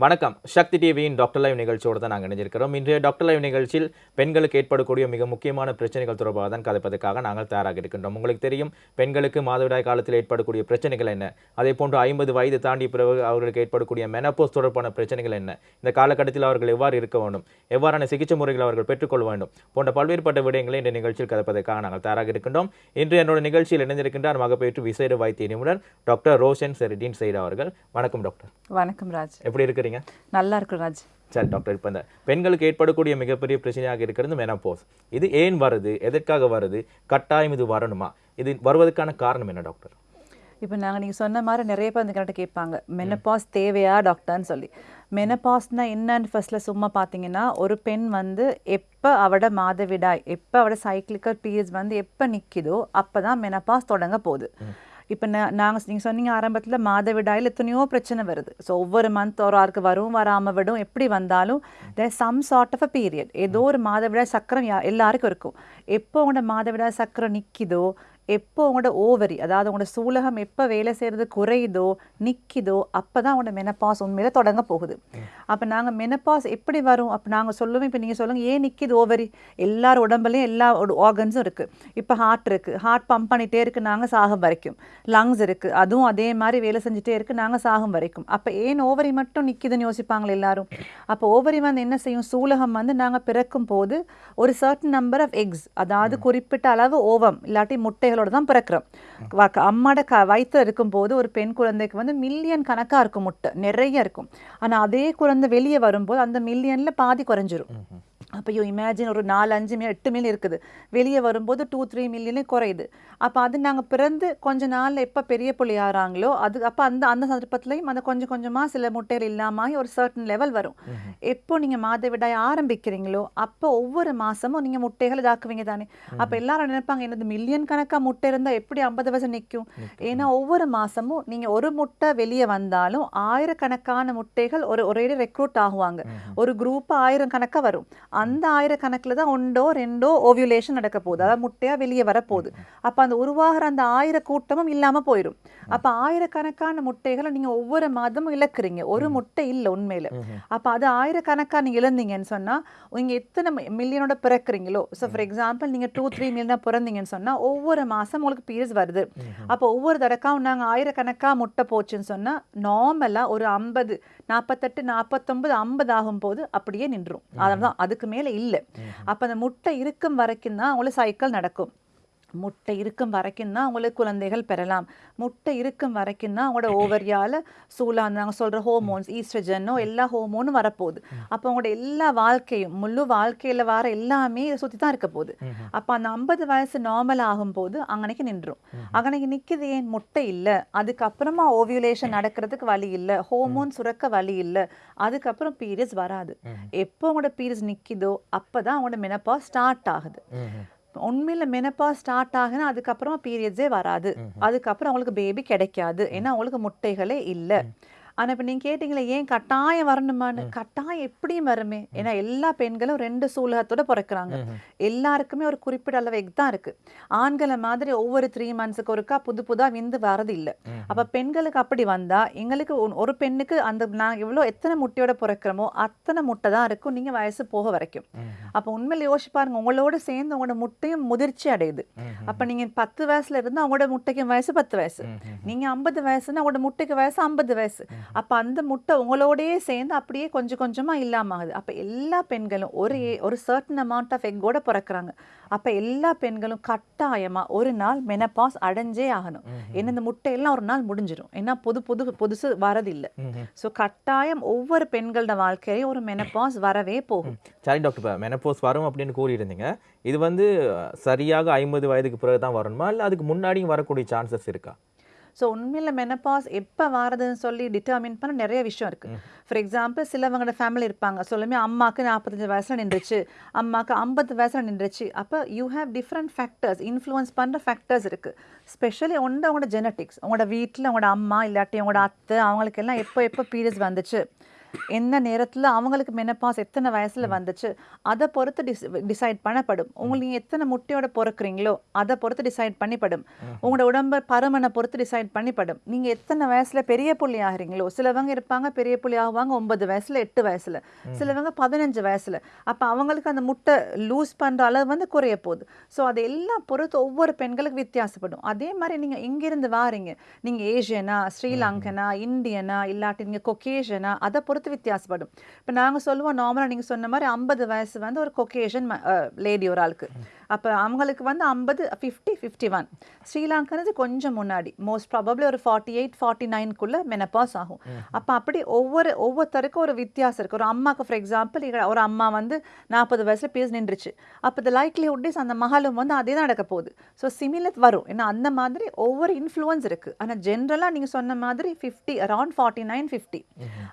வணக்கம். சக்தி டிவியின் doctor live நிகழ்ச்சியோடு தான் நாங்கள் இணைஞ்சிருக்கிறோம் இன்றைய டாக்டர் லைவ் நிகழ்ச்சியில் பெண்களுக்கு ஏற்படக்கூடிய மிக முக்கியமான பிரச்சனைகள் தொடர்பாக தான் கதைப்பதற்காக நாங்கள் தயாராக இருக்கின்றோம். உங்களுக்கு தெரியும் பெண்களுக்கு மாதவிடாய் காலத்தில் ஏற்படக்கூடிய பிரச்சனைகள் என்ன? அதே போன்று ஐம்பது வயது தாண்டிய பிறகு அவர்களுக்கு ஏற்படக்கூடிய மெனப்போஸ் தொடர்பான பிரச்சனைகள் என்ன? இந்த காலகட்டத்தில் அவர்கள் எவ்வாறு இருக்க வேண்டும்? எவ்வாறான சிகிச்சை முறைகளை அவர்கள் பெற்றுக்கொள்ள வேண்டும்? போன்ற பல்வேறுபட்ட விடயங்களை இந்த நிகழ்ச்சியில் கதைப்பதற்காக நாங்கள் தயாராக இருக்கின்றோம். இன்று என்னோட நிகழ்ச்சியில் இணைந்திருக்கின்றார் மகப்பேற்று விசேட வைத்திய நிபுணர் டாக்டர் ரோஷன் செரிடீன் சைடு அவர்கள். வணக்கம் டாக்டர் வணக்கம் ராஜ். எப்படி இருக்கிறீங்க நல்லா இருக்கு ராஜ். சரி டாக்டர் இப்போ இந்த பெண்களுக்கு ஏற்படக்கூடிய மிகப்பெரிய பிரச்சனையாக இருக்கிறது மெனப்போஸ் இது ஏன் வருது? எதற்காக வருது? கட்டாயம் இது வரணுமா? இது வருவதற்கான காரணம் என்ன டாக்டர் இப்போ நாங்கள் நீங்கள் சொன்ன மாதிரி நிறைய பேர் கரெக்டாக கேட்பாங்க. மெனப்பாஸ் தேவையா டாக்டர்னு சொல்லி. மெனப்பாஸ்னா என்னன்னு ஃபர்ஸ்ட்ல சும்மா பார்த்தீங்கன்னா ஒரு பெண் வந்து எப்போ அவட மாதவிடாய் எப்போ அவட சைக்கிளிக்கல் பீரியட்ஸ் வந்து எப்போ நிற்கிதோ அப்போ தான் மெனப்பாஸ் தொடங்க போகுது. இப்போ நான் நாங்கள் நீங்கள் சொன்னீங்க ஆரம்பத்தில் மாதவிடாயில் எத்தனையோ பிரச்சனை வருது. ஸோ ஒவ்வொரு மந்த் ஒரு ஆருக்கு வரும் வராமல் விடும் எப்படி வந்தாலும் the some sort of a period ஏதோ ஒரு மாதவிடாய் சக்கரம் எல்லாருக்கும் இருக்கும். எப்போ உங்களோட மாதவிடாய் சக்கரம் நிற்கிதோ எப்போ உங்களோட ஓவரி அதாவது உங்களோட சூலகம் எப்போ வேலை செய்கிறது குறையுதோ நிற்கிதோ அப்போ தான் உங்களோட மெனப்பாஸ் உண்மையில தொடங்க போகுது. அப்போ நாங்கள் மெனப்பாஸ் எப்படி வரும்? அப்போ நாங்கள் சொல்லுவோம் இப்போ நீங்கள் சொல்லுங்கள் ஏன் நிற்கிது ஓவரி? எல்லார் உடம்புலையும் எல்லா ஆர்கன்ஸும் இருக்குது இப்போ ஹார்ட் இருக்குது ஹார்ட் பம்ப் பண்ணிகிட்டே இருக்குது நாங்கள் சாகும் வரைக்கும். லங்ஸ் இருக்குது அதுவும் அதே மாதிரி வேலை செஞ்சுட்டே இருக்குது நாங்கள் சாகும் வரைக்கும். அப்போ ஏன் ஓவரி மட்டும் நிற்கிதுன்னு யோசிப்பாங்களே எல்லாரும்? அப்போ ஓவரி வந்து என்ன செய்யும்? சூலகம் வந்து நாங்கள் பிறக்கும் போது ஒரு சர்டன் நம்பர் ஆஃப் எக்ஸ் அதாவது குறிப்பிட்ட அளவு ஓவம் இல்லாட்டி குழந்தைகளோடு தான் பிறக்கிறோம். அம்மாட க வயிற்றில் இருக்கும்போது ஒரு பெண் குழந்தைக்கு வந்து மில்லியன் கணக்காக இருக்கும் முட்டை. நிறைய இருக்கும். ஆனால் அதே குழந்தை வெளியே வரும்போது அந்த மில்லியனில் பாதி குறைஞ்சிரும். அப்போ யூ இமேஜின் ஒரு நாலு அஞ்சு மில்லியன் எட்டு மில்லியன் இருக்குது. வெளியே வரும்போது டூ த்ரீ மில்லியனே குறையுது. அப்போ அது நாங்கள் பிறந்து கொஞ்ச நாளில் எப்போ பெரிய புள்ளி ஆறாங்களோ அது அப்போ அந்த அந்த சந்தர்ப்பத்துலையும் அந்த கொஞ்சம் கொஞ்சமாக சில முட்டைகள் இல்லாமல் ஒரு சர்டன் லெவல் வரும். எப்போ நீங்கள் மாதவிடாய் ஆரம்பிக்கிறீங்களோ அப்போ ஒவ்வொரு மாதமும் நீங்கள் முட்டைகள் இதாக்குவீங்க தானே. அப்போ எல்லாரும் நினைப்பாங்க என்னது மில்லியன் கணக்காக முட்டை இருந்தால் எப்படி ஐம்பது வருஷம் நிற்கும் ஏன்னா ஒவ்வொரு மாதமும் நீங்கள் ஒரு முட்டை வெளியே வந்தாலும் ஆயிரக்கணக்கான முட்டைகள் ஒரு ஒரே ரெக்ரூட் ஆகுவாங்க. ஒரு குரூப் ஆயிரம் கணக்காக வரும். அந்த ஆயிரக்கணக்கில் தான் ஒன்றோ ரெண்டோ ஓவியுலேஷன் நடக்க போகுது அதாவது முட்டையாக வெளியே வரப்போகுது. அப்போ அந்த உருவாகிற அந்த ஆயிர கூட்டமும் இல்லாமல் போயிடும். அப்போ ஆயிரக்கணக்கான முட்டைகளை நீங்கள் ஒவ்வொரு மாதமும் இழக்கிறீங்க. ஒரு முட்டை இல்லை உண்மையில். அப்போ அது ஆயிரக்கணக்காக நீங்கள் இழந்தீங்கன்னு சொன்னால் நீங்கள் எத்தனை மில்லியனோட பிறக்கிறீங்களோ? ஸோ ஃபார் எக்ஸாம்பிள் நீங்கள் டூ த்ரீ மில்லியன் பிறந்தீங்கன்னு சொன்னால் ஒவ்வொரு மாதம் உங்களுக்கு பீரியட்ஸ் வருது. அப்போ ஒவ்வொரு தடக்காவும் நாங்கள் ஆயிரக்கணக்காக முட்டை போச்சுன்னு சொன்னால் நார்மலாக ஒரு ஐம்பது நாற்பத்தெட்டு நாற்பத்தொம்பது ஐம்பது ஆகும்போது அப்படியே நின்றும் அதனால தான் அதுக்கு மேலே இல்லை. அப்போ அந்த முட்டை இருக்கும் வரைக்கும் தான் உங்களுக்கு சைக்கிள் நடக்கும். முட்டை இருக்கும் வரைக்கும் தான் உங்களுக்கு குழந்தைகள் பெறலாம். முட்டை இருக்கும் வரைக்கும் தான் அவங்களோட ஓவரியால் சூலா நாங்கள் சொல்கிற ஹோமோன்ஸ் ஈஸ்ட்ரஜனோ எல்லா ஹோமோனும் வரப்போகுது. அப்போ அவங்களோட எல்லா வாழ்க்கையும் முழு வாழ்க்கையில் வர எல்லாமே சுற்றி தான் இருக்க போகுது. அப்போ அந்த ஐம்பது வயசு நார்மல் ஆகும்போது அங்கனைக்கு நின்றும் அங்கனைக்கு நிற்கிது ஏன்? முட்டை இல்லை. அதுக்கப்புறமா ஓவியுலேஷன் நடக்கிறதுக்கு வழி இல்லை. ஹோமோன் சுரக்க வழி இல்லை. அதுக்கப்புறம் பீரியட்ஸ் வராது. எப்போ அவங்களோட பீரியட்ஸ் நிற்கிதோ அப்போ தான் அவங்களோட மெனப்பா ஸ்டார்ட் ஆகுது. உண்மையில் மெனப்பா ஸ்டார்ட் ஆகுனா அதுக்கப்புறமா பீரியட்ஸே வராது. அதுக்கப்புறம் அவங்களுக்கு பேபி கிடைக்காது. ஏன்னா அவங்களுக்கு முட்டைகளே இல்லை. ஆனால் இப்போ நீங்கள் கேட்டிங்களே ஏன் கட்டாயம் வரணுமான்னு? கட்டாயம் எப்படியும் வருமே. ஏன்னா எல்லா பெண்களும் ரெண்டு சூலகத்தோட பிறக்கிறாங்க. எல்லாருக்குமே ஒரு குறிப்பிட்ட அளவு எக் தான் இருக்குது ஆண்களை மாதிரி ஒவ்வொரு த்ரீ மந்த்ஸுக்கு ஒருக்கா புது புதாக விந்து வரது இல்லை. அப்போ பெண்களுக்கு அப்படி வந்தால் எங்களுக்கு ஒரு பெண்ணுக்கு அந்த நாங்கள் எவ்வளோ எத்தனை முட்டையோட பிறக்கிறோமோ அத்தனை முட்டை தான் இருக்கும் நீங்கள் வயசு போக வரைக்கும். அப்போ உண்மையில யோசிச்சு பாருங்க உங்களோட சேர்ந்து உங்களோட முட்டையும் முதிர்ச்சி அடையுது. அப்போ நீங்கள் பத்து வயசுல இருந்து அவங்களோட முட்டைக்கு வயசு பத்து வயசு. நீங்கள் ஐம்பது வயசுன்னா அவங்களோட முட்டைக்கு வயசு ஐம்பது வயசு. அப்போ அந்த முட்டை உங்களோடயே சேர்ந்து அப்படியே கொஞ்சம் கொஞ்சமாக இல்லாம ஆகுது. அப்போ எல்லா பெண்களும் ஒரு ஒரு சர்டன் அமௌண்ட் ஆஃப் எக்கோட பிறக்கிறாங்க. அப்போ எல்லா பெண்களும் கட்டாயமாக ஒரு நாள் மெனப்பாஸ் அடைஞ்சே ஆகணும். ஏன்னா இந்த முட்டையெல்லாம் ஒரு நாள் முடிஞ்சிடும் ஏன்னா புது புது புதுசு வரதில்லை. ஸோ கட்டாயம் ஒவ்வொரு பெண்களோட வாழ்க்கையிலையும் ஒரு மெனப்பாஸ் வரவே போகும். சரி டாக்டர் இப்போ மெனப்போஸ் வரும் அப்படின்னு கூறியிருந்தீங்க. இது வந்து சரியாக ஐம்பது வயதுக்கு பிறகு தான் வரணுமா இல்லை அதுக்கு முன்னாடியும் வரக்கூடிய சான்சஸ் இருக்கா? ஸோ உண்மையில் மெனப்பாஸ் எப்போ வாரதுன்னு சொல்லி டிட்டர்மின் பண்ண நிறைய விஷயம் இருக்குது ஃபார் எக்ஸாம்பிள் சிலவங்களோட ஃபேமிலி இருப்பாங்க. சொல்லுமே அம்மாக்கு நாற்பத்தஞ்சு வயசில் நின்றுச்சு. அம்மாக்கு ஐம்பது வயசில் நின்றுச்சு. அப்போ you have different factors influence பண்ணுற ஃபேக்டர்ஸ் இருக்குது ஸ்பெஷலி ஒன்று அவங்களோட ஜெனட்டிக்ஸ் உங்களோட வீட்டில் உங்களோட அம்மா இல்லாட்டி உங்களோட அத்தை அவங்களுக்கு எல்லாம் எப்போ எப்போ பீரியட்ஸ் வந்துச்சு? எந்த நேரத்துல அவங்களுக்கு மெனப்பாஸ் எத்தனை வயசுல வந்துச்சு அதை பொறுத்து டிஸ் டிசைட் பண்ணப்படும். உங்களுக்கு எத்தனை முட்டையோட பிறக்குறீங்களோ அதை பொறுத்து டிசைட் பண்ணிப்படும். உங்களோட உடம்பு பருமனை பொறுத்து டிசைட் பண்ணிப்படும். நீங்க எத்தனை வயசுல பெரிய புள்ளி ஆகுறீங்களோ சிலவங்க இருப்பாங்க பெரிய புள்ளி ஆகுவாங்க ஒன்பது வயசுல எட்டு வயசுல. சிலவங்க பதினஞ்சு வயசுல. அப்ப அவங்களுக்கு அந்த முட்டை லூஸ் பண்ற அளவு வந்து குறைய போகுது. ஸோ அது எல்லாம் பொறுத்து ஒவ்வொரு பெண்களுக்கு வித்தியாசப்படும். அதே மாதிரி நீங்க எங்கிருந்து வாரீங்க. நீங்க ஏஷியனா ஸ்ரீலங்கனா இந்தியனா இல்லாட்டி நீங்க கொக்கேஷனா அதை பொறுத்து வித்தியாசப்படும். இப்போ நாங்க சொல்லுவோம் நார்மலா நீங்க சொன்ன மாதிரி ஐம்பது வயசு வந்து ஒரு கொக்கேஷன் லேடி uh, ஒரு ஆளுக்கு. அப்ப அவங்களுக்கு வந்து ஐம்பது ஃபிஃப்டி ஃபிஃப்டி ஒன் ஸ்ரீலங்கனது கொஞ்சம் முன்னாடி. மோஸ்ட் ப்ராபப்ளி ஒரு ஃபார்ட்டி எயிட் ஃபார்ட்டி நைன்குள்ளே மெனப்பாஸ் ஆகும் அப்ப அப்படி ஒவ்வொரு ஒவ்வொருத்தருக்கும் ஒரு வித்தியாசம் இருக்கு. ஒரு அம்மாக்கு ஃபார் எக்ஸாம்பிள் ஒரு அம்மா வந்து நாற்பது வயசுல பேஸ் நின்றுச்சு. அப்போ த லைக்லிஹுட் இஸ் அந்த மகளும் வந்து அதே தான் நடக்க போகுது. ஸோ சிமிலர் வரும். ஏன்னா அந்த மாதிரி ஒவ்வொரு இன்ஃப்ளூயன்ஸ் இருக்கு. ஆனா ஜென்ரலா நீங்க சொன்ன மாதிரி fifty around forty nine fifty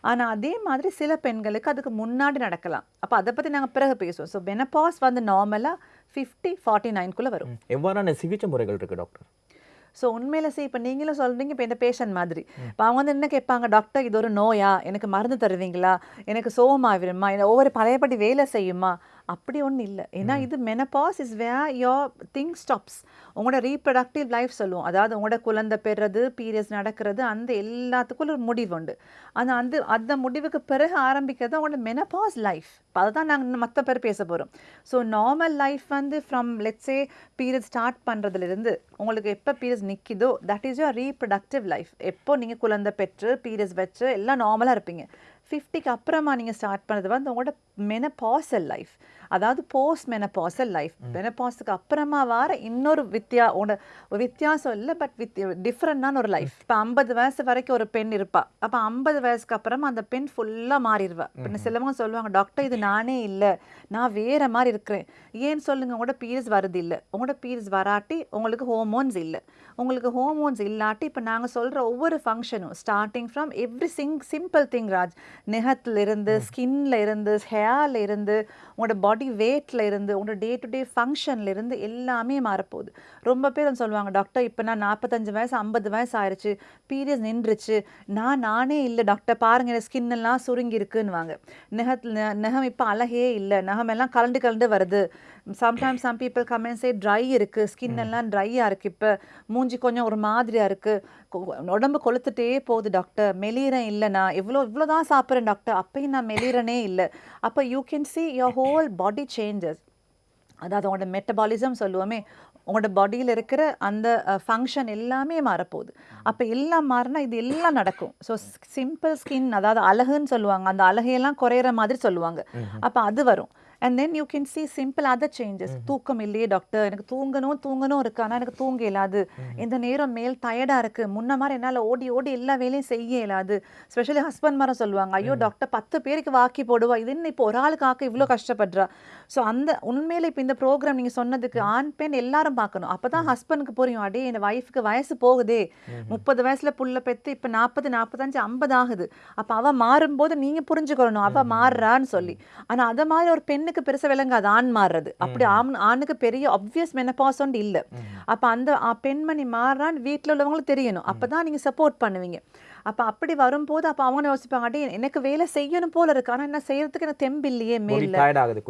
ஆனா அதே மாதிரி சில பெண்களுக்கு அதுக்கு முன்னாடி நடக்கலாம். அப்ப அதை பத்தி நாங்க பிறகு பேசுவோம். ஸோ மெனப்பாஸ் வந்து நார்மலா ஃபிஃப்டி ஃபார்ட்டி நைன்குள்ளே வரும். எவ்வாறான சிகிச்சை முறைகள் இருக்கு டாக்டர் ஸோ உண்மையில சரி இப்போ நீங்களும் சொல்றீங்க இப்போ இந்த பேஷண்ட் மாதிரி. இப்போ அவங்க வந்து என்ன கேட்பாங்க டாக்டர் இது ஒரு நோயா? எனக்கு மருந்து தருவீங்களா? எனக்கு சோகமாவிருமா இல்லை ஒவ்வொரு பழையபடி வேலை செய்யுமா? அப்படி ஒன்றும் இல்லை. ஏன்னா இது menopause is way your thing stops உங்களோட ரீப்ரடக்டிவ் லைஃப் சொல்லுவோம். அதாவது உங்களோட குழந்தை பெறுறது பீரியட்ஸ் நடக்கிறது அந்த எல்லாத்துக்கும் ஒரு முடிவு உண்டு. ஆனால் அந்த அந்த முடிவுக்கு பிறகு ஆரம்பிக்கிறது உங்களோட மெனபாஸ் லைஃப் அதை தான் நாங்கள் மற்ற பேர் பேச போகிறோம் ஸோ நார்மல் லைஃப் வந்து from let's say period start பண்ணுறதுலேருந்து உங்களுக்கு எப்போ periods நிற்கிதோ that is your reproductive life எப்போ நீங்கள் குழந்தை பெற்று பீரியட்ஸ் வச்சு எல்லாம் நார்மலாக இருப்பீங்க. ஃபிஃப்டிக்கு அப்புறமா நீங்கள் ஸ்டார்ட் பண்ணது வந்து உங்களோட மெனபாசல் லைஃப் அதாவது போஸ்ட் மெனபாசல் லைஃப் மெனபாஸுக்கு அப்புறமா வர இன்னொரு வித்தியா உன வித்தியாசம் இல்லை பட் வித் டிஃப்ரெண்டான ஒரு லைஃப் இப்போ ஐம்பது வயசு வரைக்கும் ஒரு பெண் இருப்பா. அப்போ ஐம்பது வயசுக்கு அப்புறமா அந்த பெண் ஃபுல்லாக மாறிடுவா. இப்போ சிலவங்க சொல்லுவாங்க டாக்டர் இது நானே இல்லை. நான் வேற மாதிரி இருக்கிறேன். ஏன்னு சொல்லுங்க உங்களோட பீரியட்ஸ் வருது இல்லை. உங்களோட பீரியட்ஸ் வராட்டி உங்களுக்கு ஹோமோன்ஸ் இல்லை. உங்களுக்கு ஹோமோன்ஸ் இல்லாட்டி இப்போ நாங்கள் சொல்கிற ஒவ்வொரு ஃபங்க்ஷனும் starting from every single simple thing Raj நெகத்துல இருந்து ஸ்கின்ல இருந்து ஹேர்ல இருந்து உங்களோட பாடி வெயிட்ல இருந்து உங்களோட டே டு டே ஃபங்க்ஷன்ல இருந்து எல்லாமே மாறப்போகுது. ரொம்ப பேர் சொல்லுவாங்க டாக்டர் இப்போ நான் நாற்பத்தஞ்சு வயசு ஐம்பது வயசு ஆயிடுச்சு பீரியட்ஸ் நின்றுச்சு. நான் நானே இல்லை டாக்டர் பாருங்க என் ஸ்கின் எல்லாம் சுருங்கி இருக்குன்னுவாங்க நெகத்தில் நெகம் இப்போ அழகே இல்லை. நகம் எல்லாம் கலண்டு கலண்டு வருது. Sometimes some people say dry இருக்கு ஸ்கின் எல்லாம் ட்ரையாக இருக்கு. இப்போ மூஞ்சி கொஞ்சம் ஒரு மாதிரியா இருக்கு. உடம்பு கொளுத்துட்டே போகுது டாக்டர் இல்லை நான். இவ்வளோ இவ்வளோ தான் சாப்பிட்றேன் டாக்டர் அப்பயும் நான் மெலிறனே இல்லை. அப்போ you can see your whole body changes அதாவது உங்களோட மெட்டபாலிசம் சொல்லுவோமே உங்களோட பாடியில் இருக்கிற அந்த ஃபங்க்ஷன் எல்லாமே மாறப்போகுது. அப்போ எல்லாம் மாறினா இது எல்லாம் நடக்கும். ஸோ சிம்பிள் ஸ்கின் அதாவது அழகுன்னு சொல்லுவாங்க. அந்த அழகையெல்லாம் குறையிற மாதிரி சொல்லுவாங்க. அப்போ அது வரும். And then you can see simple other changes தூக்கம் இல்லையே டாக்டர் எனக்கு தூங்கணும் தூங்கணும் இருக்கு. ஆனால் எனக்கு தூங்க இயலாது. இந்த நேரம் மேல் டயர்டாக இருக்கு. முன்ன மாதிரி என்னால் ஓடி ஓடி எல்லா வேலையும் செய்ய இயலாது. ஸ்பெஷலி ஹஸ்பண்ட் மாரம் சொல்லுவாங்க. ஐயோ டாக்டர் பத்து பேருக்கு வாக்கி போடுவா. இது என்ன இப்போ ஒரு ஆளுக்கு ஆக்க இவ்வளோ கஷ்டப்படுறா. ஸோ அந்த உண்மையில இப்போ இந்த ப்ரோக்ராம் நீங்கள் சொன்னதுக்கு ஆண் பெண் எல்லாரும் பார்க்கணும். அப்போ தான் ஹஸ்பண்டுக்கு புரியும். அடே இந்த ஒய்ஃப்க்கு வயசு போகுதே. முப்பது வயசுல புள்ள பெத்து இப்போ நாற்பது நாற்பத்தஞ்சு ஐம்பது ஆகுது. அப்போ அவ மாறும்போது நீங்க புரிஞ்சுக்கணும் அவ மாறுறான்னு சொல்லி. ஆனா அத மாதிரி ஒரு பெண்ணுக்கு பெருசா விளங்காது ஆண் மாறுறது. அப்படி ஆண் ஆணுக்கு பெரிய menopause ஒன்று இல்ல. அப்ப அந்த பெண்மணி மாறுறான்னு வீட்ல உள்ளவங்களுக்கு தெரியணும். அப்பதான் நீங்க சப்போர்ட் பண்ணுவீங்க. அப்ப அப்படி வரும்போது அப்ப அவங்க யோசிப்பாங்க அடே எனக்கு வேலை செய்யணும் போல இருக்கு. ஆனா என்ன செய்யறதுக்கு எனக்கு தெம்பு இல்லையே மேல.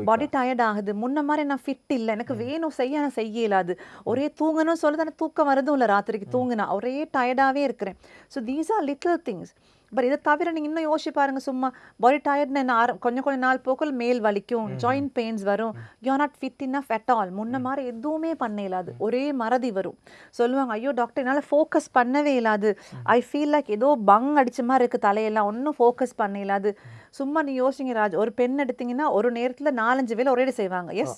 பாடி டயர்ட் ஆகுது முன்ன மாதிரி நான் ஃபிட் இல்லை. எனக்கு வேணும் செய்ய நான் செய்ய இயலாது. ஒரே தூங்கணும் சொல்லுது ஆனால் தூக்கம் வருதும் இல்லை ராத்திரிக்கு தூங்கினா. ஒரே டயர்டாகவே இருக்கிறேன். So these are little things but இதை தவிர நீங்கள் இன்னும் யோசிச்சு பாருங்க சும்மா பாடி டயர்ட்னு என்ன ஆர கொஞ்சம் கொஞ்சம் நாள் போக்கில் மேல் வலிக்கும் ஜாயிண்ட் பெயின்ஸ் வரும். You not fit enough at all முன்ன மாதிரி எதுவுமே பண்ண இயலாது ஒரே மறதி வரும். சொல்லுவாங்க ஐயோ டாக்டர் என்னால் ஃபோக்கஸ் பண்ணவே இயலாது ஐ ஃபீல் லைக் ஏதோ பங் அடிச்ச மாதிரி இருக்கு தலையெல்லாம். ஒன்றும் ஃபோக்கஸ் பண்ண இயலாது சும்மா நீ யோசிங்க ராஜ் ஒரு பெண் எடுத்தீங்கன்னா ஒரு நேரத்துல நாலஞ்சு வேலை ஒரே செய்வாங்க. எஸ்.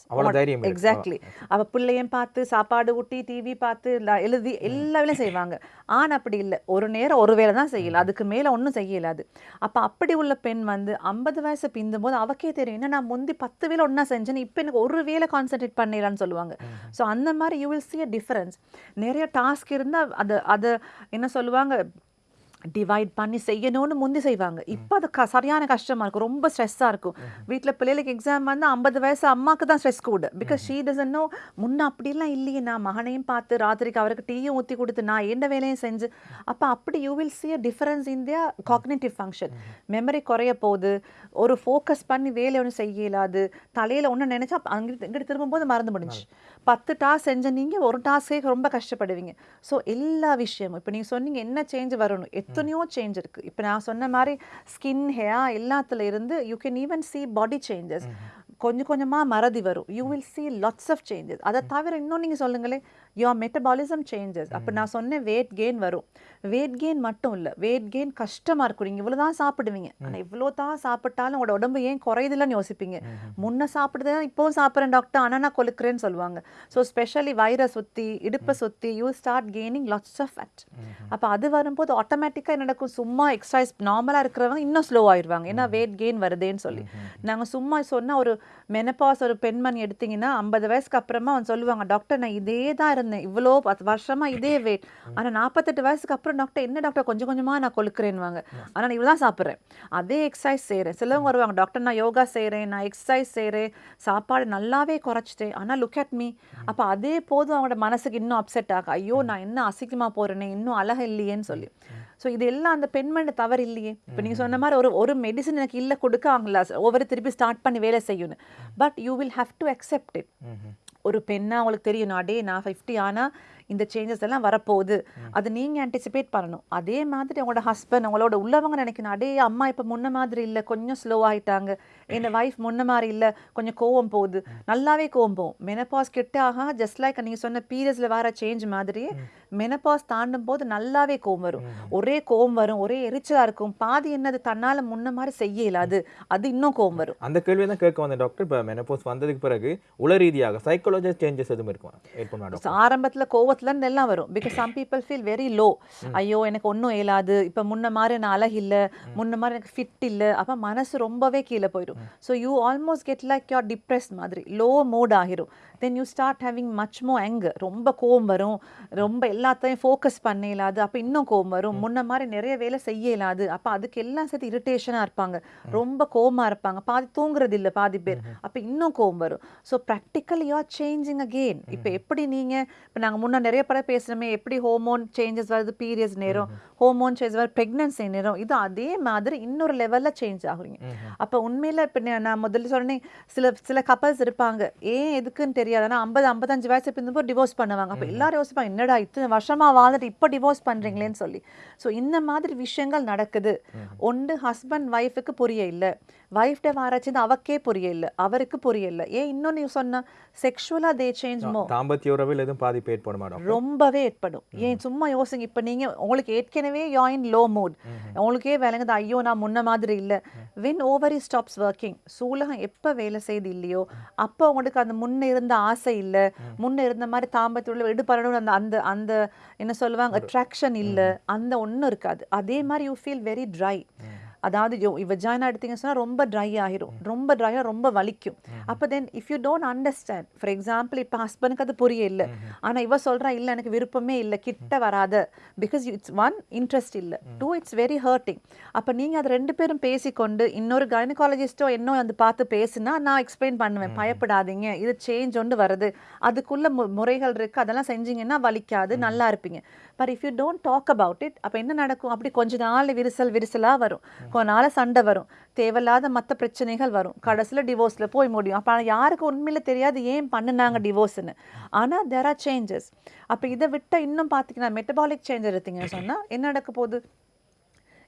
எக்ஸாக்ட்லி அவ பிள்ளையும் பார்த்து சாப்பாடு ஊட்டி டிவி பார்த்து எழுதி எல்லா வேலையும் செய்வாங்க. ஆண் அப்படி இல்லை. ஒரு நேரம் ஒரு வேலை தான் செய்யல. அதுக்கு மேல ஒன்றும் செய்ய இயலாது அப்ப அப்படி உள்ள பெண் வந்து ஐம்பது வயசு பிந்தும் போது அவக்கே தெரியும். என்ன நான் முந்தி பத்து வேலை ஒண்ணா செஞ்சேன் இப்போ எனக்கு ஒரு வேலை கான்சென்ட்ரேட் பண்ணிடலான்னு சொல்லுவாங்க. ஸோ அந்த மாதிரி you will see a difference நிறைய டாஸ்க் இருந்தா அது அது என்ன சொல்லுவாங்க டிவைட் பண்ணி செய்யணும்னு முந்தி செய்வாங்க. இப்போ அது க சரியான கஷ்டமா இருக்கும். ரொம்ப ஸ்ட்ரெஸ்ஸாக இருக்கும். வீட்டில் பிள்ளைகளுக்கு எக்ஸாம் வந்து ஐம்பது வயசு அம்மாக்கு தான் ஸ்ட்ரெஸ் கூட. பிகாஸ் ஷீ டசன் நோ முன்ன அப்படிலாம் இல்லையே. நான் மகனையும் பார்த்து ராத்திரிக்கு அவருக்கு டீயும் ஊற்றி கொடுத்து நான் எந்த வேலையும் செஞ்சு. அப்போ அப்படி you will a difference in their cognitive function memory குறைய போகுது. ஒரு ஃபோக்கஸ் பண்ணி வேலை ஒன்றும் செய்ய இயலாது தலையில் ஒன்று நினச்சா அங்கிட்டு இங்கிட்டு திரும்பும்போது மறந்து முடிஞ்சு பத்து டாஸ்க் செஞ்ச நீங்கள் ஒரு டாஸ்க்கே ரொம்ப கஷ்டப்படுவீங்க. ஸோ எல்லா விஷயமும் இப்போ நீங்கள் சொன்னீங்க என்ன சேஞ்ச் வரணும். எத்தனையோ சேஞ்ச் இருக்குது இப்போ நான் சொன்ன மாதிரி ஸ்கின் ஹேர் எல்லாத்துல இருந்து you can even see body changes கொஞ்சம் கொஞ்சமாக மறதி வரும். You will see lots of changes அதை தவிர இன்னும் நீங்கள் சொல்லுங்களேன் யோர் மெட்டபாலிசம் சேஞ்சஸ் அப்போ நான் சொன்னேன் வெயிட் கெயின் வரும். வெயிட் கெயின் மட்டும் இல்லை. வெயிட் கெயின் கஷ்டமாக இருக்கும். நீங்கள் இவ்வளோ தான் சாப்பிடுவீங்க. ஆனால் இவ்வளோ தான் சாப்பிட்டாலும் உங்களோட உடம்பு ஏன் குறையுதுலன்னு யோசிப்பீங்க. முன்ன சாப்பிடுறது இப்போவும் சாப்பிட்றேன் டாக்டர் ஆனால் நான் கொழுக்கிறேன்னு சொல்லுவாங்க. ஸோ ஸ்பெஷலி வயிறை சுற்றி இடுப்பை சுற்றி you start gaining lots of fat அப்போ அது வரும்போது ஆட்டோமேட்டிக்காக என்ன நடக்கும்? சும்மா எக்ஸசைஸ் நார்மலாக இருக்கிறவங்க இன்னும் ஸ்லோ ஆயிடுவாங்க. ஏன்னா வெயிட் கெயின் வருதேன்னு சொல்லி. நாங்கள் சும்மா சொன்ன ஒரு மெனப்பாஸ் ஒரு பெண்மணி எடுத்தீங்கன்னா ஐம்பது வயசுக்கு அப்புறமா அவன் சொல்லுவாங்க டாக்டர் நான் இதே தான் இருந்தேன். இவ்வளோ பத்து வருஷமா இதே வெயிட் ஆனால் நாற்பத்தெட்டு வயசுக்கு அப்புறம் டாக்டர் என்ன டாக்டர் கொஞ்சம் கொஞ்சமாக நான் கொழுக்கிறேன்வாங்க ஆனால் நான் இவ்வளோ தான் சாப்பிட்றேன். அதே எக்ஸசைஸ் செய்கிறேன் சிலவங்க வருவாங்க டாக்டர் நான் யோகா செய்கிறேன் நான் எக்ஸசைஸ் செய்கிறேன் சாப்பாடு நல்லாவே குறைச்சிட்டேன். ஆனால் லுக் அட் மீ அப்போ அதே போதும் அவங்களோட மனசுக்கு இன்னும் அப்செட் ஆகும் ஐயோ நான் என்ன அசிங்கமாக போகிறேனே இன்னும் அழகு இல்லையேன்னு சொல்லி. ஸோ இது எல்லாம் அந்த பெண்மணி தவறு இல்லையே. இப்போ நீங்கள் சொன்ன மாதிரி ஒரு ஒரு மெடிசன் எனக்கு இல்லை கொடுக்க அவங்கள ஒவ்வொரு திருப்பி ஸ்டார்ட் பண்ணி வேலை செய்யணும் but you will have to accept it ஒரு பெண்ணா அவங்களுக்கு தெரியும். நான் டே நான் ஃபிஃப்டி ஆனால் இந்த சேஞ்சஸ் எல்லாம் வரப்போகுது. அது நீங்கள் ஆன்டிசிபேட் பண்ணணும். அதே மாதிரி உங்களோட ஹஸ்பண்ட் உங்களோட உள்ளவங்க நினைக்கணும். அடே அம்மா இப்போ முன்ன மாதிரி இல்லை. கொஞ்சம் ஸ்லோ ஆயிட்டாங்க. என் வைஃப் முன்ன மாதிரி இல்லை. கொஞ்சம் கோவம் போகுது. நல்லாவே கோவம் போகும். மெனப்பாஸ் கிட்ட ஆகா ஜஸ்ட் லைக் நீங்கள் சொன்ன பீரியட்ஸில் வர சேஞ்ச் மாதிரியே மெனப்பாஸ் தாண்டும் போது நல்லாவே கோவம் வரும். ஒரே கோவம் வரும் ஒரே எரிச்சலாக இருக்கும். பாதி என்னது தன்னால் முன்ன மாதிரி செய்ய இயலாது. அது இன்னும் கோவம் வரும். அந்த கேள்வி தான் கேட்க வந்தேன் டாக்டர் இப்போ மெனப்போஸ் வந்ததுக்கு பிறகு உள ரீதியாக சைக்காலஜி சேஞ்சஸ் எதுவும் இருக்கும்? ஆரம்பத்துல கோவத்துல இருந்து எல்லாம் வரும். Because some people feel very low ஐயோ எனக்கு ஒன்றும் இயலாது. இப்போ முன்ன மாதிரி நான் அழகு இல்லை. முன்ன மாதிரி எனக்கு ஃபிட் இல்லை. அப்போ மனசு ரொம்பவே கீழே போயிடும். So you almost get like your depress மாதிரி. லோ மூட் ஆகிரும். Then you start having much more anger. ரொம்ப கோவம் வரும். ரொம்ப எல்லாத்தையும் ஃபோக்கஸ் பண்ண இயலாது அப்போ இன்னும் கோவம் வரும். முன்ன மாதிரி நிறைய வேலை செய்ய இயலாது அப்போ அதுக்கு எல்லாம் சேர்த்து இரிட்டேஷனாக இருப்பாங்க. ரொம்ப கோவமா இருப்பாங்க. பாதி தூங்குறது இல்லை பாதி பேர். அப்போ இன்னும் கோவம் வரும். So practical you are changing again இப்போ எப்படி நீங்கள் இப்போ நாங்கள் முன்ன நிறைய படம் பேசுகிறோமே எப்படி ஹோமோன் சேஞ்சஸ் வருது பீரியட்ஸ் நேரம் ஹோமோன் சேஞ்ச் வருது ப்ரெக்னன்சி நேரம் இது அதே மாதிரி இன்னொரு லெவலில் சேஞ்ச் ஆகுறீங்க. அப்போ உண்மையில் இப்போ நான் முதல்ல சொன்னேன் சில சில கப்பல்ஸ் இருப்பாங்க. ஏன் எதுக்குன்னு தெரியாது. ஆனால் ஐம்பது ஐம்பத்தஞ்சு வயசு பிறந்தப்போ டிவோர்ஸ் பண்ணுவாங்க. அப்போ எல்லாரும் யோசிப்பாங்க என்னடா இத்தனை வருஷமா வாழ்ந்துட்டு இப்போ டிவோர்ஸ் பண்ணுறீங்களேன்னு சொல்லி. ஸோ இந்த மாதிரி விஷயங்கள் நடக்குது. ஒன்று ஹஸ்பண்ட் ஒய்ஃபுக்கு புரிய இல்லை. ஒய்ஃப்ட வாராச்சு அவக்கே புரிய இல்லை அவருக்கு இல்லை ஏன் இன்னொன்று சொன்ன? செக்ஷுவலாக தே சேஞ்ச் மோ தாம்பத்திய உறவில் எதுவும் பாதிப்பு ஏற்படுமா டாக்டர் ரொம்பவே ஏற்படும். ஏன் சும்மா யோசிங்க இப்போ நீங்க உங்களுக்கு ஏற்கனவே யாயின் லோ மூட் உங்களுக்கே விளங்குது ஐயோ நான் முன்ன மாதிரி இல்லை. வென் ஓவரி ஸ்டாப்ஸ் ஒர்க்கிங் சூலகம் எப்போ வேலை செய்து இல்லையோ அப்போ உங்களுக்கு அந்த முன்ன இருந்த ஆசை இல்லை. முன்ன இருந்த மாதிரி தாம்பத்தியுள்ள எடுப்பறணும் அந்த அந்த அந்த என்ன சொல்லுவாங்க அட்ராக்ஷன் இல்லை. அந்த ஒன்றும் இருக்காது. அதே மாதிரி யூ ஃபீல் வெரி ட்ரை அதாவது வெஜாயினா எடுத்தீங்க சொன்னா ரொம்ப ட்ரை ஆகிரும் ரொம்ப ட்ரையாக ரொம்ப வலிக்கும். அப்போ then if you don't understand for example இப்போ ஹஸ்பண்டுக்கு அது புரிய இல்லை ஆனா இவ சொல்றா இல்லை எனக்கு விருப்பமே இல்லை கிட்ட வராத. பிகாஸ் இட்ஸ் ஒன் இன்ட்ரெஸ்ட் இல்லை. டூ இட்ஸ் வெரி ஹர்ட்டிங் அப்போ நீங்க அது ரெண்டு பேரும் பேசிக்கொண்டு இன்னொரு கைனகாலஜிஸ்டோ என்ன வந்து பார்த்து பேசுனா நான் எக்ஸ்பிளைன் பண்ணுவேன். பயப்படாதீங்க. இது சேஞ்ச் ஒன்று வருது. அதுக்குள்ள முறைகள் இருக்கு. அதெல்லாம் செஞ்சீங்கன்னா வலிக்காது. நல்லா இருப்பீங்க. But if you don't talk about it அப்போ என்ன நடக்கும்? அப்படி கொஞ்ச நாள் விரிசல் விரிசலாக வரும். கொஞ்ச நாள் சண்டை வரும். தேவையில்லாத மற்ற பிரச்சனைகள் வரும். கடைசியில் டிவோர்ஸில் போய் முடியும். அப்போ யாருக்கு உண்மையில் தெரியாது ஏன் பண்ணுனாங்க டிவோர்ஸ்னு ஆனால் தேர் ஆர் சேஞ்சஸ் அப்போ இதை விட்டால் இன்னும் பார்த்தீங்கன்னா மெட்டபாலிக் சேஞ்ச் எடுத்தீங்கன்னு சொன்னால் என்ன நடக்க போகுது?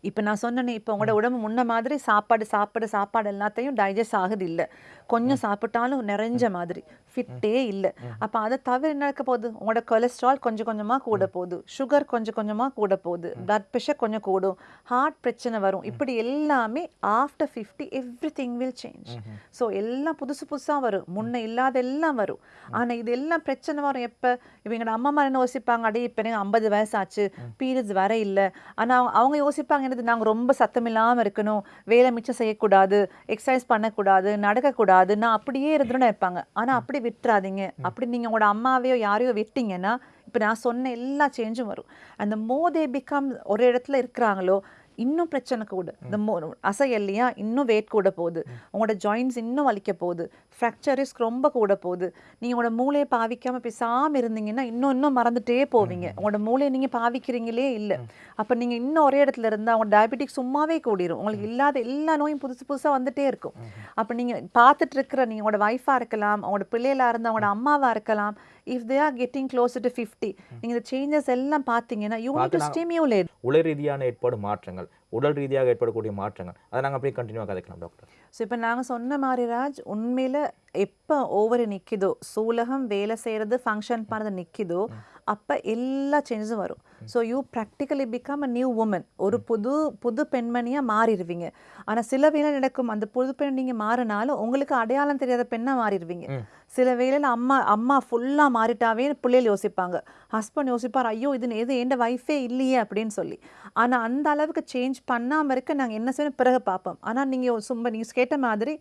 இப்போ நான் சொன்னேனே இப்போ உங்களோட உடம்பு முன்ன மாதிரி சாப்பாடு சாப்பாடு சாப்பாடு எல்லாத்தையும் டைஜஸ்ட் ஆகுது இல்லை கொஞ்சம் சாப்பிட்டாலும் நிறைஞ்ச மாதிரி. ஃபிட்டே இல்லை. அப்போ அதை தவிர என்ன நடக்க போகுது? உங்களோட கொலஸ்ட்ரால் கொஞ்சம் கொஞ்சமாக கூட போகுது. சுகர் கொஞ்சம் கொஞ்சமாக கூட போகுது. பிளட் ப்ரெஷர் கொஞ்சம் கூடும். ஹார்ட் பிரச்சனை வரும். இப்படி எல்லாமே after fifty every thing will change so எல்லாம் புதுசு புதுசாக வரும். முன்ன இல்லாத எல்லாம் வரும் ஆனால் இது எல்லாம் பிரச்சனை வரும். எப்போ? இப்போ எங்களோட அம்மா மாதிரி என்ன யோசிப்பாங்க அடே இப்போ எனக்கு ஐம்பது வயசாச்சு. பீரியட்ஸ் வர இல்லை. ஆனால் அவங்க யோசிப்பாங்க சொல்லுது நாங்க ரொம்ப சத்தம் இல்லாம இருக்கணும் வேலை மிச்சம் செய்யக்கூடாது எக்ஸசைஸ் பண்ணக்கூடாது நடக்கக்கூடாது நான் அப்படியே இருந்துன்னு இருப்பாங்க ஆனா அப்படி விட்டுறாதீங்க. அப்படி நீங்க உங்களோட அம்மாவையோ யாரையோ விட்டீங்கன்னா இப்போ நான் சொன்ன எல்லா சேஞ்சும் வரும். அந்த மோதே பிகம் ஒரு இடத்துல இருக்கிறாங்களோ இன்னும் பிரச்சனை கூட. இந்த மோ அசையல்லையா இன்னும் வெயிட் கூட போகுது. உங்களோட ஜாயின்ஸ் இன்னும் வலிக்க போகுது. ஃப்ராக்சர் ரிஸ்க் ரொம்ப கூட போகுது. நீங்கள் உங்களோட மூளையை பாவிக்காம பேசாம இருந்தீங்கன்னா இன்னும் இன்னும் மறந்துட்டே போவீங்க. உங்களோட மூளையை நீங்க பாவிக்கிறீங்களே இல்லை. அப்போ நீங்க இன்னும் ஒரே இடத்துல இருந்தால் உங்களோட டயபெட்டிக் சும்மாவே கூடிரும். உங்களுக்கு இல்லாத எல்லா நோயும் புதுசு புதுசா வந்துட்டே இருக்கும். அப்போ நீங்க பார்த்துட்டு இருக்கிற நீங்க உங்களோட ஒய்ஃபாக இருக்கலாம் உங்களோட பிள்ளைகளா இருந்தா உங்களோட அம்மாவா இருக்கலாம் if they are getting close to fifty நீங்க இந்த சேஞ்சஸ் எல்லாம் பார்த்தீங்கன்னா யூ டு ஸ்டிமியூலேட் உடல் ரீதியான ஏற்படும் மாற்றங்கள் உடல் ரீதியாக ஏற்படக்கூடிய மாற்றங்கள் அதை நாங்கள் அப்படியே கண்டினியூவாக கதைக்கலாம் டாக்டர் ஸோ இப்போ நாங்கள் சொன்ன மாதிரி ராஜ் உண்மையில் எப்போ ஓவர் நிற்கிதோ சூலகம் வேலை செய்கிறது ஃபங்க்ஷன் பண்ணுறது நிற்கிதோ அப்போ எல்லா சேஞ்சஸும் வரும். So you practically become a new woman ஒரு புது புது பெண்மணியாக மாறிடுவீங்க. ஆனால் சில வேளை நடக்கும் அந்த புது பெண் நீங்கள் மாறினாலும் உங்களுக்கு அடையாளம் தெரியாத பெண்ணாக மாறிடுவீங்க. சில வேளையில் அம்மா அம்மா ஃபுல்லாக மாறிட்டாவே பிள்ளைகள் யோசிப்பாங்க. ஹஸ்பண்ட் யோசிப்பார் ஐயோ இது எது என் ஒய்ஃபே இல்லையே அப்படின்னு சொல்லி. ஆனால் அந்த அளவுக்கு சேஞ்ச் பண்ணாமல் இருக்க நாங்கள் என்ன செய்யணும்? பிறகு பார்ப்போம். ஆனால் நீங்கள் சும்மா நீங்கள் கேட்ட மாதிரி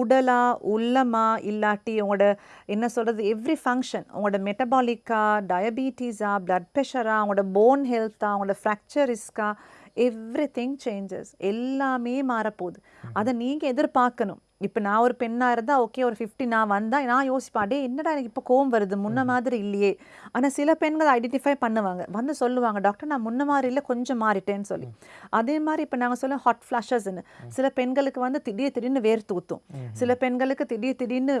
உடலா உள்ளமா இல்லாட்டி உங்களோட என்ன சொல்கிறது எவ்ரி ஃபங்க்ஷன் உங்களோட மெட்டபாலிக்கா டயபீட்டிஸா பிளட் ப்ரெஷரா உங்களோட போன் ஹெல்த்தா உங்களோட ஃப்ராக்சர் ரிஸ்கா எவ்ரி திங் சேஞ்சஸ் எல்லாமே மாறப்போகுது. அதை நீங்கள் எதிர்பார்க்கணும். இப்போ நான் ஒரு பெண்ணாக இருந்தால் ஓகே ஒரு ஃபிஃப்டி நான் வந்தால் நான் யோசிப்பேன் டே என்னடா எனக்கு இப்போ கோவம் வருது? முன்ன மாதிரி இல்லையே. ஆனால் சில பெண்கள் ஐடென்டிஃபை பண்ணுவாங்க. வந்து சொல்லுவாங்க டாக்டர் நான் முன்ன மாதிரி இல்லை கொஞ்சம் மாறிட்டேன்னு சொல்லி. அதே மாதிரி இப்போ நாங்கள் சொல்ல ஹாட் ஃப்ளாஷஸ்ன்னு சில பெண்களுக்கு வந்து திடீர் திடீர்னு வேர்த்து ஊற்றும் சில பெண்களுக்கு திடீர் திடீர்னு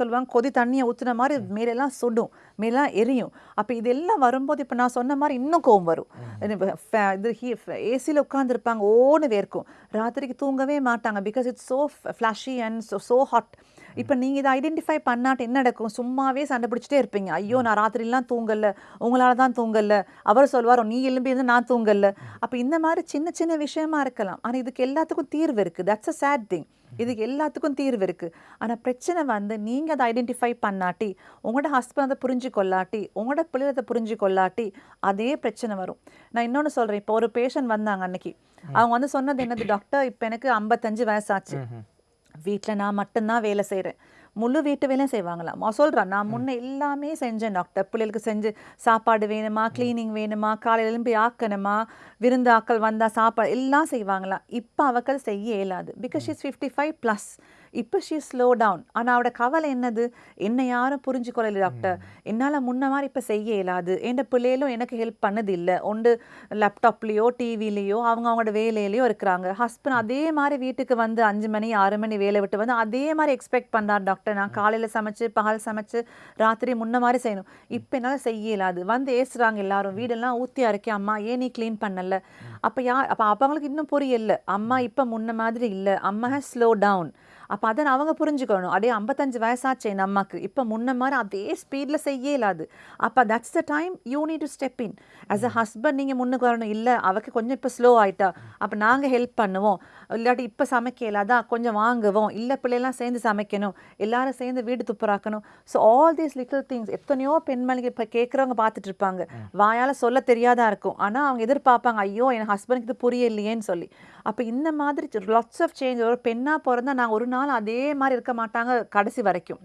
சொல்லுவாங்க கொதி தண்ணியை ஊற்றுன மாதிரி மேலெல்லாம் சுடும் மேலாம் எரியும். அப்போ இதெல்லாம் வரும்போது இப்போ நான் சொன்ன மாதிரி இன்னும் கோவம் வரும். இது ஏசியில் உட்காந்துருப்பாங்க ஓன்னு வேர்க்கும். ராத்திரிக்கு தூங்கவே மாட்டாங்க because it's so flashy and so so hot இப்போ நீங்கள் இதை ஐடென்டிஃபை பண்ணாட்டு என்ன நடக்கும்? சும்மாவே சண்டை பிடிச்சிட்டே இருப்பீங்க. ஐயோ நான் ராத்திரிலாம் தூங்கல. உங்களால தான் தூங்கல. அவர் சொல்வார் நீ எலும்பி இருந்து நான் தூங்கல. அப்போ இந்த மாதிரி சின்ன சின்ன விஷயமா இருக்கலாம். ஆனால் இதுக்கு எல்லாத்துக்கும் தீர்வு இருக்குது தட்ஸ் அ சேட் திங் இதுக்கு எல்லாத்துக்கும் தீர்வு இருக்குது ஆனால் பிரச்சனை வந்து நீங்கள் அதை ஐடென்டிஃபை பண்ணாட்டி உங்களோட ஹஸ்பண்ட் அதை புரிஞ்சு கொள்ளாட்டி உங்களோட பிள்ளை அதை புரிஞ்சு கொள்ளாட்டி அதே பிரச்சனை வரும். நான் இன்னொன்று சொல்கிறேன் இப்போ ஒரு பேஷண்ட் வந்தாங்க அன்னைக்கு. அவங்க வந்து சொன்னது என்னது? டாக்டர் இப்போ எனக்கு ஐம்பத்தஞ்சு வயசாச்சு. வீட்டில் நான் மட்டும்தான் வேலை செய்கிறேன் முழு வீட்டு வேலையும் செய்வாங்களாம். அவ சொல்றா நான் முன்ன எல்லாமே செஞ்சேன் டாக்டர் பிள்ளைகளுக்கு செஞ்சு சாப்பாடு வேணுமா க்ளீனிங் வேணுமா காலையில எழும்பி ஆக்கணுமா விருந்தாக்கள் வந்தால் சாப்பாடு எல்லாம் செய்வாங்களாம். இப்போ அவக்கு அது செய்ய இயலாது. Because she's fifty five plus இப்போ ஷீ ஸ்லோ டவுன் ஆனால் அவட கவலை என்னது? என்னை யாரும் புரிஞ்சுக்கொள்ளல டாக்டர் என்னால் முன்ன மாதிரி இப்போ செய்ய இயலாது. என் பிள்ளைகளும் எனக்கு ஹெல்ப் பண்ணது இல்லை ஒன்று லேப்டாப்லேயோ டிவிலேயோ அவங்க அவங்களோட வேலையிலையோ இருக்கிறாங்க. ஹஸ்பண்ட் அதே மாதிரி வீட்டுக்கு வந்து அஞ்சு மணி ஆறு மணி வேலை விட்டு வந்து அதே மாதிரி எக்ஸ்பெக்ட் பண்ணார் டாக்டர் நான் காலையில் சமைச்சு பகல் சமைச்சு ராத்திரி முன்ன மாதிரி செய்யணும். இப்போ என்னால் செய்ய இயலாது. வந்து ஏசுறாங்க எல்லாரும். வீடெல்லாம் ஊத்தியா இருக்கே அம்மா ஏன் நீ க்ளீன் பண்ணல? அப்போ யா அப்போ அவங்களுக்கு இன்னும் புரியல. அம்மா இப்போ முன்ன மாதிரி இல்லை. அம்மா ஹேஸ் ஸ்லோ டவுன் அப்போ அதை அவங்க புரிஞ்சுக்கணும். அப்படியே ஐம்பத்தஞ்சு வயசாச்சு என் அம்மாக்கு இப்போ முன்ன மாதிரி அதே ஸ்பீடில் செய்ய இயலாது அப்போ that's the time you need to step in as a husband நீங்கள் முன்னுக்கு வரணும். இல்லை அவக்கு கொஞ்சம் இப்போ ஸ்லோ ஆயிட்டா. அப்போ நாங்கள் ஹெல்ப் பண்ணுவோம். இல்லாட்டி இப்போ சமைக்க இயலாதா கொஞ்சம் வாங்குவோம். இல்லை பிள்ளைலாம் சேர்ந்து சமைக்கணும். எல்லாரும் சேர்ந்து வீடு துப்புராக்கணும் so all these little things எத்தனையோ பெண்மணிக்கு இப்போ கேட்குறவங்க பார்த்துட்டு இருப்பாங்க வாயால் சொல்ல தெரியாதா இருக்கும். ஆனால் அவங்க எதிர்பார்ப்பாங்க ஐயோ என் ஹஸ்பண்டுக்கு இது புரியலையேன்னு சொல்லி. அப்போ இந்த மாதிரி லாட்ஸ் ஆஃப் சேஞ்ச் ஒரு பெண்ணாக பிறந்தா நாங்கள் ஒரு நாள் அதே மாதிரி இருக்க மாட்டாங்க கடைசி வரைக்கும்.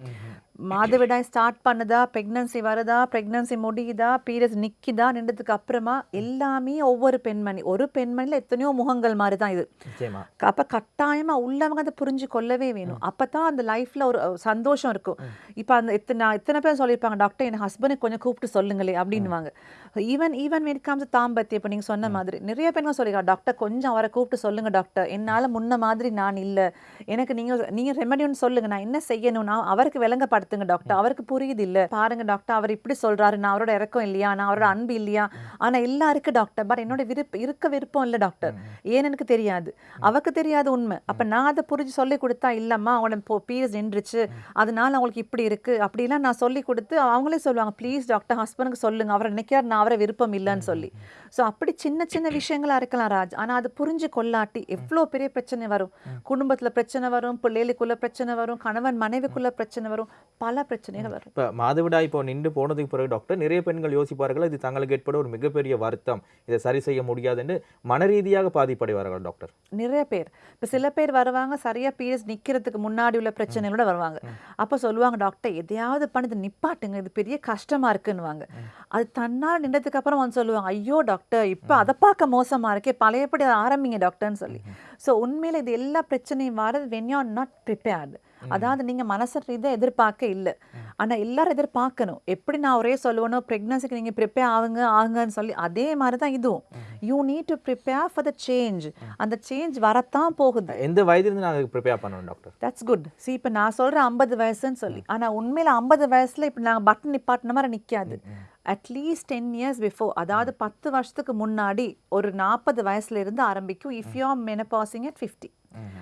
மாதவிடாய் ஸ்டார்ட் பண்ணுதா ப்ரெக்னன்சி வருதா ப்ரெக்னன்சி முடியுதா பீரியட்ஸ் நிற்கிதா நின்றதுக்கு அப்புறமா எல்லாமே ஒவ்வொரு பெண்மணி ஒரு பெண்மணியில் எத்தனையோ முகங்கள் மாதிரி தான் இது. அப்போ கட்டாயமாக உள்ளவங்க அதை புரிஞ்சு கொள்ளவே வேணும். அப்போ தான் அந்த லைஃப்பில் ஒரு சந்தோஷம் இருக்கும். இப்போ அந்த எத்தனை எத்தனை பேர் சொல்லியிருப்பாங்க டாக்டர் என் ஹஸ்பண்டுக்கு கொஞ்சம் கூப்பிட்டு சொல்லுங்களே அப்படின்னுவாங்க. ஈவன் ஈவன் to தாம்பத்தியம் இப்போ நீங்கள் சொன்ன மாதிரி நிறைய பேருங்க சொல்லியிருக்காங்க டாக்டர் கொஞ்சம் அவரை கூப்பிட்டு சொல்லுங்க டாக்டர். என்னால் முன்ன மாதிரி நான் இல்லை. எனக்கு நீங்கள் நீங்கள் ரெமெடி ஒன்று சொல்லுங்க. நான் என்ன செய்யணும்? நான் அவருக்கு விளங்கப்படுத்துங்க டாக்டர் அவருக்கு புரியுது இல்லை பாருங்க டாக்டர் அவர் இப்படி சொல்றாரு. நான் அவரோட இறக்கம் இல்லையா? நான் அவரோட அன்பு இல்லையா? ஆனா எல்லாம் இருக்கு டாக்டர் பட் என்னோட விருப்ப இருக்க விருப்பம் இல்லை டாக்டர் ஏன்னு எனக்கு தெரியாது? அவருக்கு தெரியாத உண்மை. அப்ப நான் அதை புரிஞ்சு சொல்லி கொடுத்தா இல்லம்மா அவங்களோட பீரியட்ஸ் நின்றுச்சு. அதனால அவங்களுக்கு இப்படி இருக்கு. அப்படிலாம் நான் சொல்லி கொடுத்து அவங்களே சொல்லுவாங்க ப்ளீஸ் டாக்டர் ஹஸ்பண்டுக்கு சொல்லுங்க. அவர் நினைக்கிறார் நான் அவரை விருப்பம் இல்லைன்னு சொல்லி. ஸோ அப்படி சின்ன சின்ன விஷயங்களா இருக்கலாம் ராஜ். ஆனா அது புரிஞ்சு கொள்ளாட்டி எவ்வளோ பெரிய பிரச்சனை வரும்? குடும்பத்துல பிரச்சனை வரும் பிள்ளைகளுக்குள்ள பிரச்சனை வரும் கணவன் மனைவிக்குள்ள பிரச்சனை வரும். பல பிரச்சனைகள் வரும். இப்போ மாதவிடாய் இப்போ நின்று போனதுக்கு பிறகு டாக்டர் நிறைய பெண்கள் யோசிப்பார்கள் இது தங்களுக்கு ஏற்பட ஒரு மிகப்பெரிய வருத்தம். இதை சரி செய்ய முடியாதுன்னு மனரீதியாக பாதிப்படைவார்கள் டாக்டர் நிறைய பேர். இப்போ சில பேர் வருவாங்க சரியா பீரியட்ஸ் நிக்கிறதுக்கு முன்னாடி உள்ள பிரச்சனைகளோட வருவாங்க. அப்போ சொல்லுவாங்க டாக்டர் எதையாவது பண்ணி இதை நிப்பாட்டுங்க இது பெரிய கஷ்டமா இருக்குன்னுவாங்க. அது தன்னால் நின்றதுக்கு அப்புறம் வந்து சொல்லுவாங்க ஐயோ டாக்டர் இப்போ அதை பார்க்க மோசமா இருக்கே பழையபடி அதை ஆரம்பிங்க டாக்டர்னு சொல்லி. ஸோ உண்மையில இது எல்லா பிரச்சனையும் வரது வென் யூ நாட் ப்ரிப்பேர்டு அதாவது நீங்க மனசு ரீதியாக எதிர்பார்க்க இல்லை. ஆனா எல்லாரும் எதிர்பார்க்கணும். எப்படி நான் ஒரே சொல்லுவேனோ ப்ரெக்னன்சிக்கு நீங்க ப்ரிப்பேர் ஆகுங்க ஆகுங்கன்னு சொல்லி அதே மாதிரி தான் இதுவும் you need to prepare for the change அந்த சேஞ்ச் வரத்தான் போகுது. எந்த வயதிலிருந்து நாங்கள் ப்ரிப்பேர் பண்ணணும் டாக்டர் தட்ஸ் குட் சி இப்போ நான் சொல்கிறேன் ஐம்பது வயசுன்னு சொல்லி. ஆனா உண்மையில ஐம்பது வயசுல இப்போ நாங்கள் பட்டன் நிப்பாட்டின மாதிரி நிக்காது. அட்லீஸ்ட் டென் இயர்ஸ் பிஃபோர் அதாவது பத்து வருஷத்துக்கு முன்னாடி ஒரு நாற்பது வயசுல இருந்து ஆரம்பிக்கும். If you are menopausing at fifty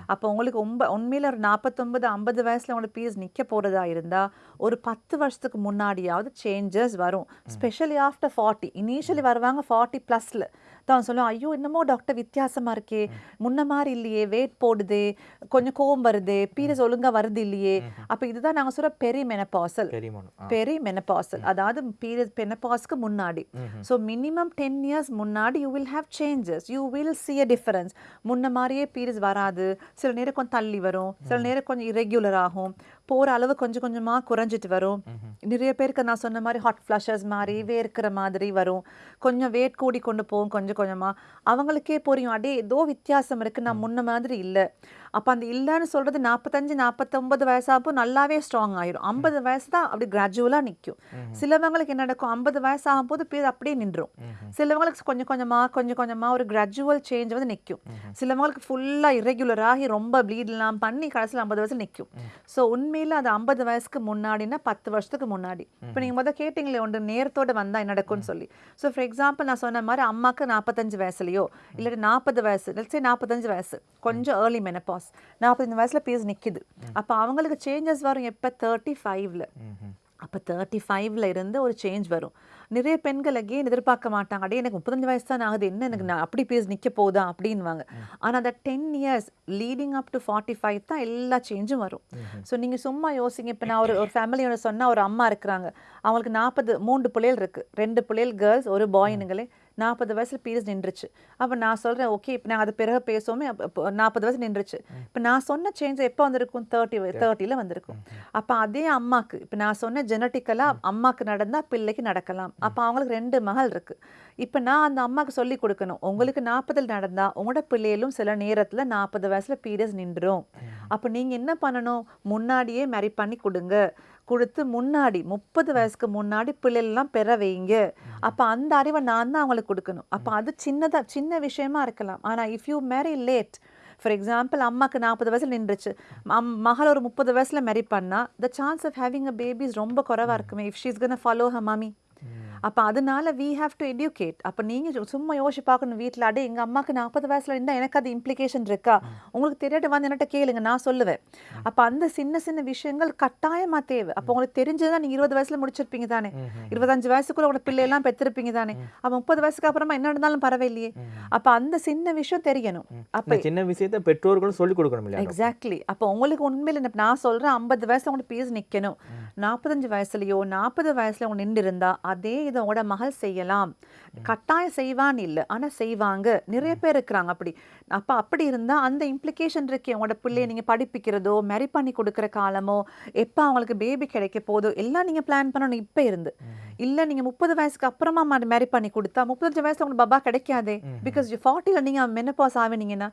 அப்போ உங்களுக்கு ரொம்ப உண்மையில ஒரு நாற்பத்தொன்பது ஐம்பது வயசுல உங்களுக்கு பீஸ் நிக்க போறதா இருந்தா ஒரு பத்து வருஷத்துக்கு முன்னாடியாவது சேஞ்சஸ் வரும். ஸ்பெஷலி ஆஃப்டர் ஃபார்ட்டி இனிஷியலி வருவாங்க ஃபார்ட்டி ப்ளஸ்ல தான் சொல்லுவோம் ஐயோ என்னமோ டாக்டர் வித்தியாசமா இருக்கே. முன்ன மாதிரி இல்லையே. வெயிட் போடுதே. கொஞ்சம் கோவம் வருதே. பீரியட்ஸ் ஒழுங்கா வருது இல்லையே. அப்ப இதுதான் நாங்க சொல்ற பெரி பெரியமானும் பெரி மெனபாசல் அதாவது பீரியட் மெனபாஸ்க்கு முன்னாடி. ஸோ மினிமம் டென் இயர்ஸ் முன்னாடி you will have changes you will see a difference முன்ன மாதிரியே பீரியட்ஸ் வராது. சில நேரம் கொஞ்சம் தள்ளி வரும். சில நேரம் கொஞ்சம் irregular ஆகும். போற அளவு கொஞ்சம் கொஞ்சமா குறைஞ்சிட்டு வரும். நிறைய பேருக்கு நான் சொன்ன மாதிரி ஹாட் ஃப்ளஷஸ் மாதிரி வேர்க்கிற மாதிரி வரும். கொஞ்சம் வெயிட் கூடி கொண்டு போகும் கொஞ்சம் கொஞ்சமா. அவங்களுக்கே புரியும். அடே ஏதோ வித்தியாசம் இருக்கு. நான் முன்ன மாதிரி இல்லை. அப்ப அந்த இல்லைன்னு சொல்றது நாற்பத்தஞ்சு நாற்பத்தொன்பது வயசாப்போ நல்லாவே ஸ்ட்ராங் ஆயிரும். ஐம்பது வயசு தான் அப்படி கிராஜுவலா நிக்கும். சிலவங்களுக்கு என்ன நடக்கும்? ஐம்பது வயசு ஆகும்போது பேர் அப்படியே நின்றும் சிலவங்களுக்கு கொஞ்சம் கொஞ்சமா கொஞ்சம் கொஞ்சமா ஒரு கிராஜுவல் சேஞ்ச் வந்து நிக்கும். சிலவங்களுக்கு ஃபுல்லா irregular ஆகி ரொம்ப ப்ளீட் எல்லாம் பண்ணி கடைசியில் ஐம்பது வயசு நிக்கும். ஸோ உண்மையில அது ஐம்பது வயசுக்கு முன்னாடினா பத்து வருஷத்துக்கு முன்னாடி. இப்போ நீங்க முதல் கேட்டிங்களே ஒன்று நேரத்தோட வந்தா என்ன நடக்கும்னு சொல்லி. ஸோ ஃபார் எக்ஸாம்பிள் நான் சொன்ன மாதிரி அம்மாக்கு நாற்பத்தஞ்சு வயசுலயோ இல்லாட்டி நாற்பது வயசு லட்சே நாற்பத்தஞ்சு வயசு. கொஞ்சம் ஏர்லி மெனபாஸ் நாற்பத்தஞ்சு வயசுல பிஎஸ் நிக்குது. அப்போ அவங்களுக்கு சேஞ்சஸ் வரும் எப்போ? தேர்ட்டி ஃபைவ்ல அப்போ தேர்ட்டி ஃபைவ்ல இருந்து ஒரு சேஞ்ச் வரும். நிறைய பெண்கள் அகெயின் எதிர்பார்க்க மாட்டாங்க. அடையே எனக்கு முப்பத்தஞ்சு வயசு தான் ஆகுது. என்ன எனக்கு நான் அப்படி பேஸ் நிக்க போதா அப்படின்வாங்க ஆனா அந்த ten years leading up to forty five தான் எல்லா சேஞ்சும் வரும். ஸோ நீங்க சும்மா யோசிங்க. இப்போ நான் ஒரு ஒரு ஃபேமிலியோட சொன்னால் ஒரு அம்மா இருக்கிறாங்க. அவங்களுக்கு நாற்பது மூன்று பிள்ளைகள் இருக்கு. ரெண்டு பிள்ளைகள் கேர்ள்ஸ் ஒரு பாயினுங்களே நாற்பது வயசுல பீரியட்ஸ் நின்றுச்சு. அப்போ நான் சொல்றேன் ஓகே இப்போ நான் அது பிறகு பேசுவோமே. நாற்பது வயசு நின்றுச்சு. இப்போ நான் சொன்ன சேஞ்ச் எப்போ வந்திருக்கும்? தேர்ட்டி தேர்ட்டியில் வந்திருக்கும். அப்போ அதே அம்மாக்கு இப்போ நான் சொன்ன ஜெனட்டிக்கலாக அம்மாக்கு நடந்தா பிள்ளைக்கு நடக்கலாம். அப்போ அவங்களுக்கு ரெண்டு மகள் இருக்கு. இப்போ நான் அந்த அம்மாக்கு சொல்லி கொடுக்கணும். உங்களுக்கு நாற்பதில் நடந்தா உங்களோட பிள்ளைகளும் சில நேரத்துல நாற்பது வயசுல பீரியட்ஸ் நின்றும். அப்போ நீங்க என்ன பண்ணணும்? முன்னாடியே மேரி பண்ணி கொடுங்க. கொடுத்து முன்னாடி முப்பது வயசுக்கு முன்னாடி பிள்ளைகள்லாம் பெற வைங்க. அப்ப அந்த அறிவை நான் தான் அவங்களுக்கு கொடுக்கணும். அப்ப அது சின்னதா சின்ன விஷயமா இருக்கலாம். ஆனா if you marry late for example அம்மாக்கு நாற்பது வயசுல நின்றுச்சு. அம்- மகள் ஒரு முப்பது வயசுல மேரி பண்ணா the chance of having a babies ரொம்ப குறைவா இருக்குமே. If she's gone follow her mummy அப்ப அதனால வி ஹாவ் டு எடியூகேட் அப்ப நீங்க சு- சும்மா யோசிச்சு பார்க்கணும் வீட்ல. அடே எங்க அம்மாக்கு நாற்பது வயசுல இருந்தா எனக்கு அது இம்ப்ளிகேஷன் இருக்கா? உங்களுக்கு தெரியாட்டு வந்து என்கிட்ட கேளுங்க நான் சொல்லுவேன். அப்ப அந்த சின்ன சின்ன விஷயங்கள் கட்டாயமா தேவை. அப்ப உங்களுக்கு தெரிஞ்சதுதான் நீங்க இருபது வயசுல முடிச்சிருப்பீங்க தானே. இருபத்தஞ்சு வயசுக்குள்ள உங்களோட பிள்ளை எல்லாம் பெற்றிருப்பீங்க தானே அப்ப முப்பது வயசுக்கு அப்புறமா என்ன நடந்தாலும் பரவாயில்லையே. அப்ப அந்த சின்ன விஷயம் தெரியணும். அப்ப சின்ன விஷயத்தை பெற்றோர்களும் சொல்லிக் கொடுக்கணும்? எக்ஸாக்ட்லி அப்போ உங்களுக்கு உண்மையில நான் சொல்றேன் ஐம்பது வயசுல உங்களுக்கு பீஸ் நிக்கணும். நாற்பத்தஞ்சு வயசுலயோ நாற்பது வயசுல உங்க நின்று இருந்தா அதே இதை உங்களோட மகள் செய்யலாம். கட்டாயம் செய்வான்னு இல்லை. ஆனா செய்வாங்க. நிறைய பேர் இருக்கிறாங்க அப்படி. அப்ப அப்படி இருந்தா அந்த இம்ப்ளிகேஷன் இருக்கே. உங்களோட பிள்ளைய நீங்க படிப்பிக்கிறதோ மேரி பண்ணி கொடுக்குற காலமோ எப்ப அவங்களுக்கு பேபி கிடைக்க போதோ எல்லாம் நீங்க பிளான் பண்ணணும் இப்ப இருந்து. இல்ல நீங்க முப்பது வயசுக்கு அப்புறமா மேரி பண்ணி கொடுத்தா முப்பத்தஞ்சு வயசுல உங்களுக்கு பபா கிடைக்காதே. பிகாஸ் ஃபார்ட்டில நீங்க மெனப்பாஸ் ஆவினீங்கன்னா.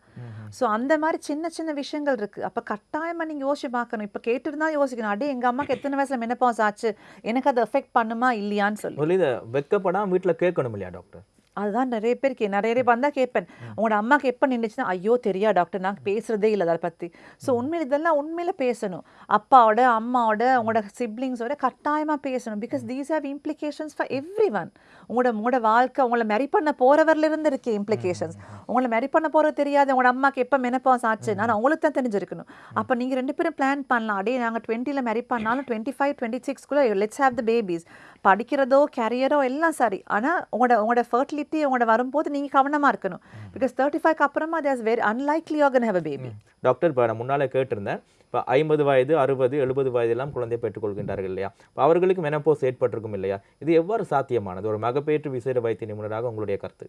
ஸோ அந்த மாதிரி சின்ன சின்ன விஷயங்கள் இருக்கு. அப்ப கட்டாயமா நீங்க யோசிச்சு பார்க்கணும். இப்ப கேட்டுருந்தா யோசிக்கணும். அடே எங்க அம்மாக்கு எத்தனை வயசுல மெனப்பாஸ் ஆச்சு? எனக்கு அது எஃபெக்ட் பண்ணுமா இல்லையான்னு சொல்லி. இதை வெக்கப்படாம வீட்டுல கேட்கணும் இல்லையா டாக்டர்? அதுதான் நிறைய பேர் கே நிறைய பேர் வந்தா கேட்பேன். உங்களோட அம்மாக்கு எப்போ நின்றுச்சுன்னா ஐயோ தெரியா டாக்டர் நான் பேசுறதே இல்லை அதை பத்தி. ஸோ உண்மையில இதெல்லாம் உண்மையில பேசணும். அப்பாவோட அம்மாவோட உங்களோட சிப்ளிங்ஸோட கட்டாயமா பேசணும். Because these have implications for every one உங்களோட உங்களோட வாழ்க்கை உங்களை மெரி பண்ண போறவர்ல இருந்து இருக்கு இம்ப்ளிகேஷன்ஸ் உங்களை மெரி பண்ண போறது தெரியாது. உங்களோட அம்மாக்கு எப்போ மெனப்பாஸ் ஆச்சு? நான் உங்களுக்கு தான் தெரிஞ்சிருக்கணும். அப்போ நீங்க ரெண்டு பேரும் பிளான் பண்ணலாம். அடே நாங்க டுவெண்ட்டியில் மெரி பண்ணாலும் டுவெண்ட்டி ஃபைவ் டுவெண்ட்டி சிக்ஸ்க்குள்ள லெட்ஸ் ஹேவ் த பேபிஸ் படிக்கிறதோ கேரியரோ எல்லாம் சரி. ஆனா உங்களோட உங்களோட ஃபர்டிலிட்டி உங்களோட வரும்போது நீங்க கவனமா இருக்கணும். பிகாஸ் தேர்ட்டி ஃபைவ்க்கு அப்புறமா there's very unlikely again have a baby doctor இப்போ நான் முன்னாலே கேட்டிருந்தேன். இப்போ ஐம்பது வயது அறுபது எழுபது வயதெல்லாம் குழந்தை பெற்றுக்கொள்கின்றார்கள் இல்லையா? இப்போ அவர்களுக்கு மெனப்போஸ் ஏற்பட்டிருக்கும் இல்லையா? இது எவ்வாறு சாத்தியமானது? ஒரு மகப்பேற்று விசேட வைத்திய நிபுணராக உங்களுடைய கருத்து.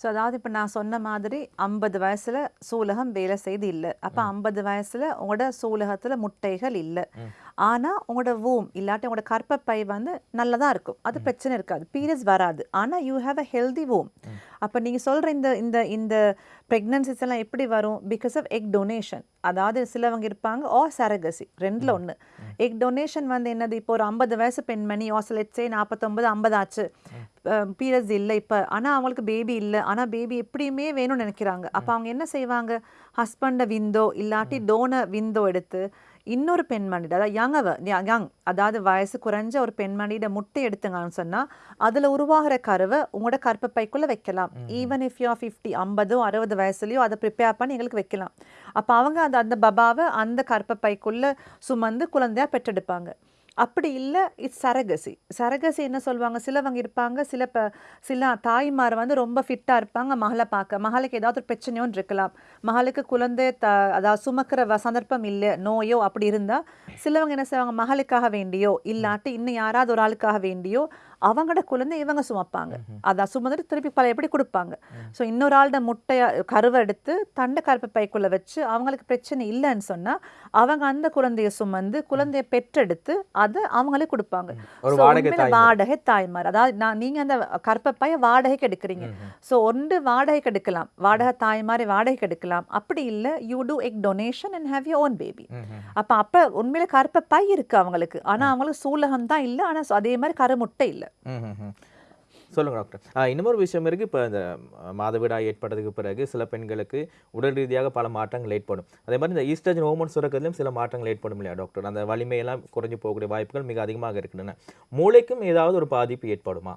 ஸோ அதாவது இப்போ நான் சொன்ன மாதிரி ஐம்பது வயசுல சூலகம் வேலை செய்து இல்லை. அப்போ ஐம்பது வயசுல உங்களோட சூலகத்துல முட்டைகள் இல்லை. ஆனா உங்களோட வூம் இல்லாட்டி உங்களோட கர்ப்பப்பை வந்து நல்லதா இருக்கும். அது பிரச்சனை இருக்காது. பீரியட்ஸ் வராது. ஆனா you have a healthy womb அப்போ நீங்க சொல்ற இந்த இந்த இந்த ப்ரெக்னன்சிஸ் எல்லாம் எப்படி வரும்? பிகாஸ் ஆஃப் எக் டொனேஷன் அதாவது சிலவங்க இருப்பாங்க ஓ சரகசி ரெண்டுல ஒண்ணு. எக் டொனேஷன் வந்து என்னது? இப்போ ஒரு ஐம்பது வயசு பெண்மணி ஆசலெட்ஸே நாற்பத்தொம்பது ஐம்பது ஆச்சு. பீரியட்ஸ் இல்லை இப்போ. ஆனா அவங்களுக்கு பேபி இல்லை. ஆனா பேபி எப்படியுமே வேணும்னு நினைக்கிறாங்க. அப்போ அவங்க என்ன செய்வாங்க? ஹஸ்பண்டை விந்தோ இல்லாட்டி டோன விந்தோ எடுத்து இன்னொரு பெண்மணி அதாவது யங்கவ யங் அதாவது வயசு குறைஞ்ச ஒரு பெண்மணியோட முட்டை எடுத்துங்கன்னு சொன்னா அதுல உருவாகிற கருவை உங்களோட கர்ப்பப்பைக்குள்ள வைக்கலாம். ஈவன் இஃப் யூ ஃபிஃப்டி ஐம்பதோ அறுபது வயசுலயோ அதை ப்ரிப்பேர் பண்ணி எங்களுக்கு வைக்கலாம். அப்ப அவங்க அந்த அந்த பபாவை அந்த கர்ப்பப்பைக்குள்ள சுமந்து குழந்தையா பெற்றெடுப்பாங்க. அப்படி இல்லை இட்ஸ் சரகசி. சரகசி என்ன சொல்லுவாங்க? சிலவங்க இருப்பாங்க சில ப சில தாய்மார் வந்து ரொம்ப ஃபிட்டாக இருப்பாங்க மகளை பார்க்க. மகளுக்கு ஏதாவது ஒரு பிரச்சனையும் இருக்கலாம். மகளுக்கு குழந்தை த அதாவது சுமக்கிற வ- சந்தர்ப்பம் இல்லை நோயோ அப்படி இருந்தால் சிலவங்க என்ன செய்வாங்க? மகளுக்காக வேண்டியோ இல்லாட்டி இன்னும் யாராவது ஒரு ஆளுக்காக வேண்டியோ அவங்களோட குழந்தை இவங்க சுமப்பாங்க. அதான் சுமந்துட்டு திருப்பி பல எப்படி கொடுப்பாங்க? ஸோ இன்னொரு ஆளோட முட்டைய கருவை எடுத்து தண்டை கருப்பை பைக்குள்ள வச்சு அவங்களுக்கு பிரச்சனை இல்லைன்னு சொன்னா அவங்க அந்த குழந்தைய சுமந்து குழந்தைய பெற்றெடுத்து அதை அவங்களே கொடுப்பாங்க. வாடகை தாய்மார். அதாவது நான் நீங்க அந்த கற்பப்பைய வாடகைக்கு எடுக்கிறீங்க. ஸோ ஒன்று வாடகைக்கு எடுக்கலாம். வாடகை தாய்மாரை வாடகைக்கு எடுக்கலாம். அப்படி இல்லை you do egg donation and have you own baby அப்ப அப்ப உண்மையில கற்பப்பை இருக்கு அவங்களுக்கு. ஆனா அவங்களுக்கு சூலகம் தான் இல்லை. ஆனா அதே மாதிரி கருமுட்டை இல்லை. ம், ம், ம். சொல்லுங்க டாக்டர். இன்னொரு விஷயம் இருக்கு. இப்போ இந்த அஹ், மாதவிடாய் ஏற்பட்டதுக்கு பிறகு சில பெண்களுக்கு உடல் ரீதியாக பல மாற்றங்கள் ஏற்படும். அதே மாதிரி இந்த ஈஸ்ட்ரஜன் ஹோமோன் சுரக்கிறதுலையும் சில மாற்றங்கள் ஏற்படும் இல்லையா டாக்டர்? அந்த வலிமையெல்லாம் குறைஞ்சு போகக்கூடிய வாய்ப்புகள் மிக அதிகமாக இருக்கின்றன. மூளைக்கும் ஏதாவது ஒரு பாதிப்பு ஏற்படுமா?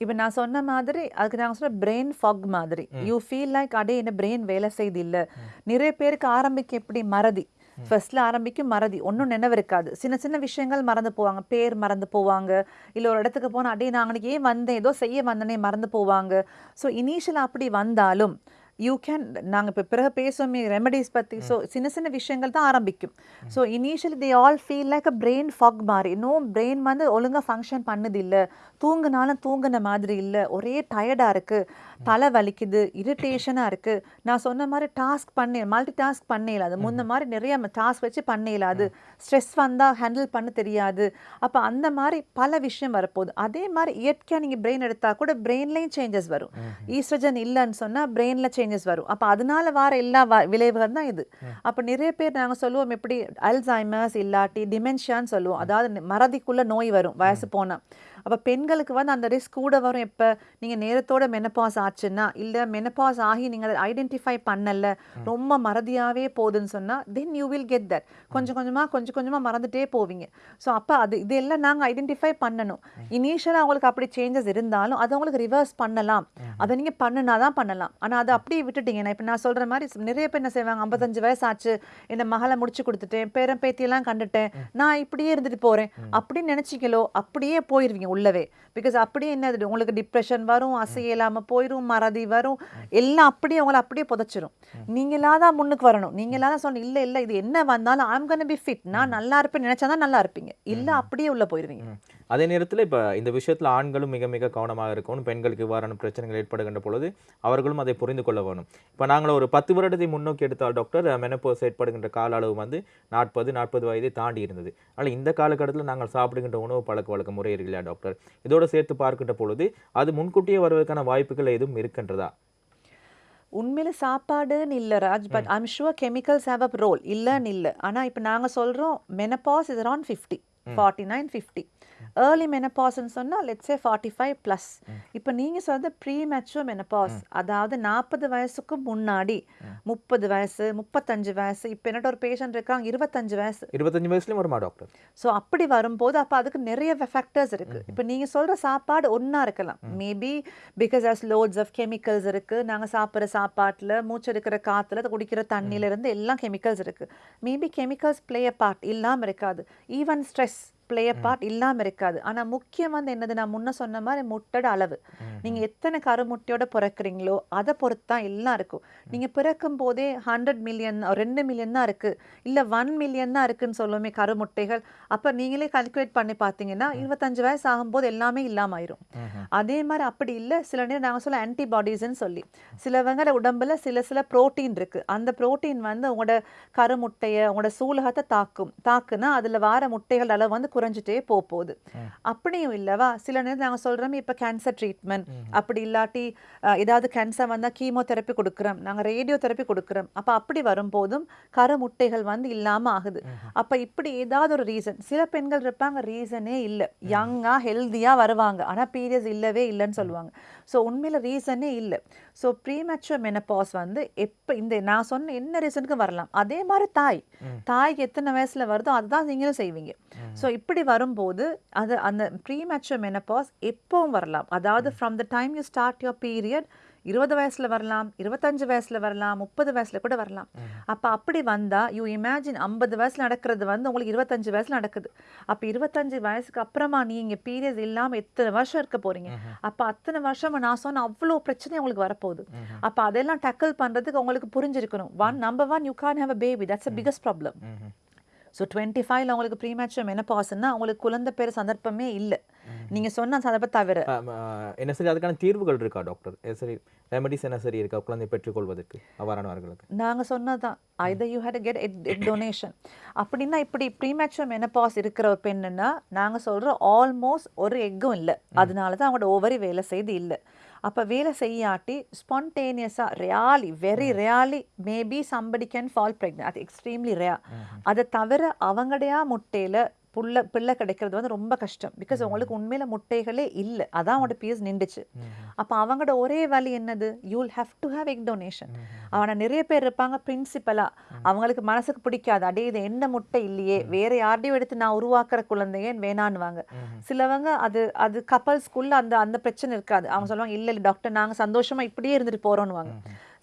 இப்போ நான் சொன்ன மாதிரி அதுக்கு நாங்கள் சொல்ற பிரெயின் ஃபாக் மாதிரி. யூ ஃபீல் லைக் அடே என்ன பிரெயின் வேலை செய்து இல்ல. நிறைய பேருக்கு ஆரம்பிக்க எப்படி மறதி? ஃபர்ஸ்ட்ல ஆரம்பிக்கும் மறதி. ஒன்றும் நினைவு இருக்காது சின்ன சின்ன விஷயங்கள் மறந்து போவாங்க. பேர் மறந்து போவாங்க. இல்லை ஒரு இடத்துக்கு போனால் அடே நான் அன்னைக்கு ஏன் வந்தேன்? ஏதோ செய்ய வந்தனே மறந்து போவாங்க. ஸோ இனிஷியல் அப்படி வந்தாலும் யூ கேன் நாங்கள் இப்போ பிறகு பேசுவோமே ரெமடிஸ் பற்றி ஸோ சின்ன சின்ன விஷயங்கள் தான் ஆரம்பிக்கும். So initially they all feel like a brain fog மாதிரி. இன்னும் பிரெயின் வந்து ஒழுங்கா ஃபங்க்ஷன் பண்ணுது இல்லை தூங்குனாலும் தூங்குன மாதிரி இல்லை. ஒரே டயர்டாக இருக்குது தலை வலிக்குது இரிட்டேஷனாக இருக்குது நான் சொன்ன மாதிரி டாஸ்க் பண்ணி மல்டி டாஸ்க் பண்ணல அது முன்ன மாதிரி நிறைய டாஸ்க் வச்சு பண்ணல அது ஸ்ட்ரெஸ் வந்தால் ஹேண்டில் பண்ண தெரியாது. அப்போ அந்த மாதிரி பல விஷயம் வரப்போகுது. அதே மாதிரி இயற்கையாக நீங்கள் பிரெயின் எடுத்தால் கூட பிரெயின்லேயும் சேஞ்சஸ் வரும். ஈஸ்ட்ரஜன் இல்லைன்னு சொன்னால் பிரெயினில் சேஞ்சஸ் வரும். அப்போ அதனால வர எல்லா வ- விளைவுகள் தான் இது. அப்போ நிறைய பேர் நாங்கள் சொல்லுவோம் எப்படி அல்சைமர்ஸ் இல்லாட்டி டிமென்ஷியான்னு சொல்லுவோம். அதாவது மறதிக்குள்ள நோய் வரும். வயசு போனால் அப்போ பெண்களுக்கு வந்து அந்த ரிஸ்க் கூட வரும். எப்போ? நீங்கள் நேரத்தோட மெனப்பாஸ் ஆச்சுன்னா இல்லை மெனப்பாஸ் ஆகி நீங்கள் அதை ஐடென்டிஃபை பண்ணல ரொம்ப மறதியாகவே போகுதுன்னு சொன்னால் then you will get that கொஞ்சம் கொஞ்சமாக கொஞ்சம் கொஞ்சமாக மறந்துட்டே போவீங்க. ஸோ அப்போ அது இதெல்லாம் நாங்கள் ஐடென்டிஃபை பண்ணணும். இனிஷியலாக அவங்களுக்கு அப்படி சேஞ்சஸ் இருந்தாலும் அதை அவங்களுக்கு ரிவர்ஸ் பண்ணலாம். அதை நீங்கள் பண்ணுனா தான் பண்ணலாம். ஆனால் அதை அப்படியே விட்டுட்டீங்க. நான் இப்போ நான் சொல்கிற மாதிரி நிறைய பேர் என்ன செய்வாங்க ஐம்பத்தஞ்சு வயசு ஆச்சு இந்த மகளை முடிச்சு கொடுத்துட்டேன் பேரன் பேத்தியெல்லாம் கண்டுட்டேன் நான் இப்படியே இருந்துட்டு போகிறேன் அப்படின்னு நினச்சிக்கலோ அப்படியே போயிருவீங்க. உள்ளவே பிகாஸ் அப்படியே என்னது? உங்களுக்கு டிப்ரெஷன் வரும் அசைய இல்லாமல் போயிடும் மறதி வரும் எல்லாம் அப்படியே உங்களை அப்படியே புதைச்சிரும். நீங்களா தான் முன்னுக்கு வரணும். நீங்களா தான் சொன்ன இல்லை இல்லை இது என்ன வந்தாலும் ஐம் gonna பி ஃபிட் நான் நல்லா இருப்பேன் நினச்சா தான் நல்லா இருப்பீங்க. இல்லை அப்படியே உள்ள போயிருவீங்க. ம். அதே நேரத்தில் இப்போ இந்த விஷயத்தில் ஆண்களும் மிக மிக கவனமாக இருக்கணும். பெண்களுக்கு இவ்வாறான பிரச்சனைகள் ஏற்படுகின்ற பொழுது அவர்களும் அதை புரிந்து கொள்ள வேணும். இப்போ நாங்கள் ஒரு பத்து வருடத்தை முன்னோக்கி எடுத்தால் டாக்டர் மெனப்போஸ் ஏற்படுகின்ற கால அளவு வந்து நாற்பது நாற்பது வயதை தாண்டி இருந்தது. ஆனால் இந்த காலகட்டத்தில் நாங்கள் சாப்பிடுகின்ற உணவு பழக்க வழக்க முறை இருக்கு இல்லையா டாக்டர் இதோட சேர்த்து பார்க்கின்ற பொழுது அது முன்கூட்டியே வருவதற்கான வாய்ப்புகள் எதுவும் இருக்கின்றதா? உண்மையில சாப்பாடுன்னு இல்லை Raj but I'm sure chemicals have a role இல்லைன்னு இல்லை. ஆனால் இப்போ நாங்கள் சொல்கிறோம் menopause is around fifty forty nine fifty early மெனப்பாஸ்ன்னு சொன்னால் லெட்ஸே ஃபார்ட்டி ஃபைவ் ப்ளஸ் இப்போ நீங்கள் சொல்றது ப்ரீ மெச்சுவர் மெனப்பாஸ் அதாவது நாற்பது வயசுக்கு முன்னாடி முப்பது வயசு முப்பத்தஞ்சு வயசு இப்போ என்னோட ஒரு பேஷண்ட் இருக்காங்க இருபத்தஞ்சு வயசு. இருபத்தஞ்சு வயசுலயும் வருமா டாக்டர் ஸோ அப்படி வரும்போது அப்போ அதுக்கு நிறைய ஃபேக்டர்ஸ் இருக்கு. இப்போ நீங்க சொல்ற சாப்பாடு ஒண்ணா இருக்கலாம். Maybe because as lots of chemicals இருக்கு. நாங்க சாப்பிட்ற சாப்பாட்டுல மூச்செடுக்கிற காத்துல குடிக்கிற தண்ணியில இருந்து எல்லாம் கெமிக்கல்ஸ் இருக்கு. Maybe chemicals play a part இல்லாம இருக்காது. Even stress play a part இல்லாம இருக்காது. ஆனா முக்கியம் வந்து என்னது? நான் முன்ன சொன்ன மாதிரி முட்டோட அளவு. நீங்க எத்தனை கருமுட்டையோட பிறக்குறீங்களோ அதை பொறுத்து தான் எல்லாம் இருக்கும். நீங்க பிறக்கும் போதே ஹண்ட்ரட் மில்லியன் ரெண்டு மில்லியன் தான் இருக்கு. இல்ல ஒன் மில்லியன் தான் இருக்குன்னு சொல்லுவோமே கருமுட்டைகள். அப்ப நீங்களே கால்குலேட் பண்ணி பார்த்தீங்கன்னா இருபத்தஞ்சு வயசு ஆகும்போது எல்லாமே இல்லாம ஆயிரும். அதே மாதிரி அப்படி இல்ல. சில நேரம் நாங்க சொல்ல ஆன்டிபாடிஸ்ன்னு சொல்லி. சிலவங்கள உடம்புல சில சில புரோட்டீன் இருக்கு. அந்த புரோட்டீன் வந்து உங்களோட கருமுட்டைய உங்களோட சூலகத்தை தாக்கும். தாக்குனா அதுல வார முட்டைகள் அளவு வந்து குறைஞ்சிட்டே போக போகுது அப்படியும் இல்லவா? சில நேரம் நாங்க சொல்றோம் இப்ப கேன்சர் ட்ரீட்மெண்ட் அப்படி இல்லாட்டி ஏதாவது கேன்சர் வந்தா கீமோதெரப்பி கொடுக்குறோம். நாங்க ரேடியோ தெரப்பி கொடுக்குறோம். அப்ப அப்படி வரும்போதும் கருமுட்டைகள் வந்து இல்லாம ஆகுது. அப்ப இப்படி ஏதாவது ஒரு ரீசன் சில பெண்கள் இருப்பாங்க ரீசனே இல்ல. யங்கா ஹெல்தியா வருவாங்க. ஆனா பீரியட்ஸ் இல்லவே இல்லைன்னு சொல்லுவாங்க. ஸோ உண்மையில ரீசனே இல்லை. ஸோ ப்ரீமெச்சுவர் மெனப்பாஸ் வந்து எப்போ இந்த நான் சொன்ன என்ன ரீசனுக்கு வரலாம்? அதே மாதிரி தாய். தாய்க்கு எத்தனை வயசுல வருதோ அதுதான் நீங்களும் செய்வீங்க. ஸோ இப்படி வரும்போது அது அந்த ப்ரீமெச்சுவர் மெனப்பாஸ் எப்பவும் வரலாம். அதாவது from the time you start your period இருபது வயசுல வரலாம் இருபத்தஞ்சு வயசுல வரலாம் முப்பது வயசுல கூட வரலாம். அப்ப அப்படி வந்தா யூ இமேஜின் ஐம்பது வயசுல நடக்கிறது வந்து உங்களுக்கு இருபத்தஞ்சு வயசுல நடக்குது. அப்ப இருபத்தஞ்சு வயசுக்கு அப்புறமா நீங்க பீரியட்ஸ் இல்லாம எத்தனை வருஷம் இருக்க போறீங்க? அப்ப அத்தனை வருஷமா நான் சொன்ன அவ்வளோ பிரச்சனை உங்களுக்கு வரப்போகுது. அப்ப அதெல்லாம் டேக்கிள் பண்றதுக்கு உங்களுக்கு புரிஞ்சிருக்கணும். One number one you can have a baby that's a biggest problem so twenty ஃபைவ்ல உங்களுக்கு ப்ரீமேச்சுவர் மெனப்பாஸ்ன்னா உங்களுக்கு குழந்தை பேர் சந்தர்ப்பமே இல்லை. நீங்க சொன்ன சந்தர்ப்பம் தவிர. என்ன சரி அதுக்கான தீர்வுகள் இருக்கா டாக்டர் சரி ரெமடிஸ் என்ன சரி இருக்கா குழந்தை பெற்றுக்கொள்வதற்கு அவ்வாறானவர்களுக்கு? நாங்க சொன்னதுதான். either you had to get egg egg donation. அப்படின்னா இப்படி ப்ரீமேச்சுவர் மெனப்பாஸ் இருக்கிற ஒரு பெண்ணுன்னா நாங்க சொல்றோம் ஆல்மோஸ்ட் ஒரு எக்கும் இல்லை. அதனால தான் அவங்களோட ஓவரி வேலை செய்து இல்லை. அப்ப வேலை செய்யாட்டி ஸ்பான்டேனியஸா really very really maybe somebody can fall pregnant அது எக்ஸ்ட்ரீம்லி ரேர் அதை தவிர அவங்கடையா முட்டையில புள்ள பிள்ளை கிடைக்கிறது வந்து ரொம்ப கஷ்டம். பிகாஸ் உங்களுக்கு உண்மையில முட்டைகளே இல்லை. அதான் அவனோட பிஎஸ் நின்றுச்சு. அப்ப அவங்களோட ஒரே வழி என்னது? You'll have to have egg donation அவனை நிறைய பேர் இருப்பாங்க பிரின்சிபலா அவங்களுக்கு மனசுக்கு பிடிக்காது. அடே இது என்ன முட்டை இல்லையே. வேற யார்டையும் எடுத்து நான் உருவாக்குற குழந்தைய வேணான்னுவாங்க. சிலவங்க அது அது கப்பல்ஸ்குள்ள அந்த அந்த பிரச்சனை இருக்காது. அவங்க சொல்லுவாங்க இல்ல இல்ல டாக்டர் நாங்க சந்தோஷமா இப்படியே இருந்துட்டு போறோம்னுவாங்க.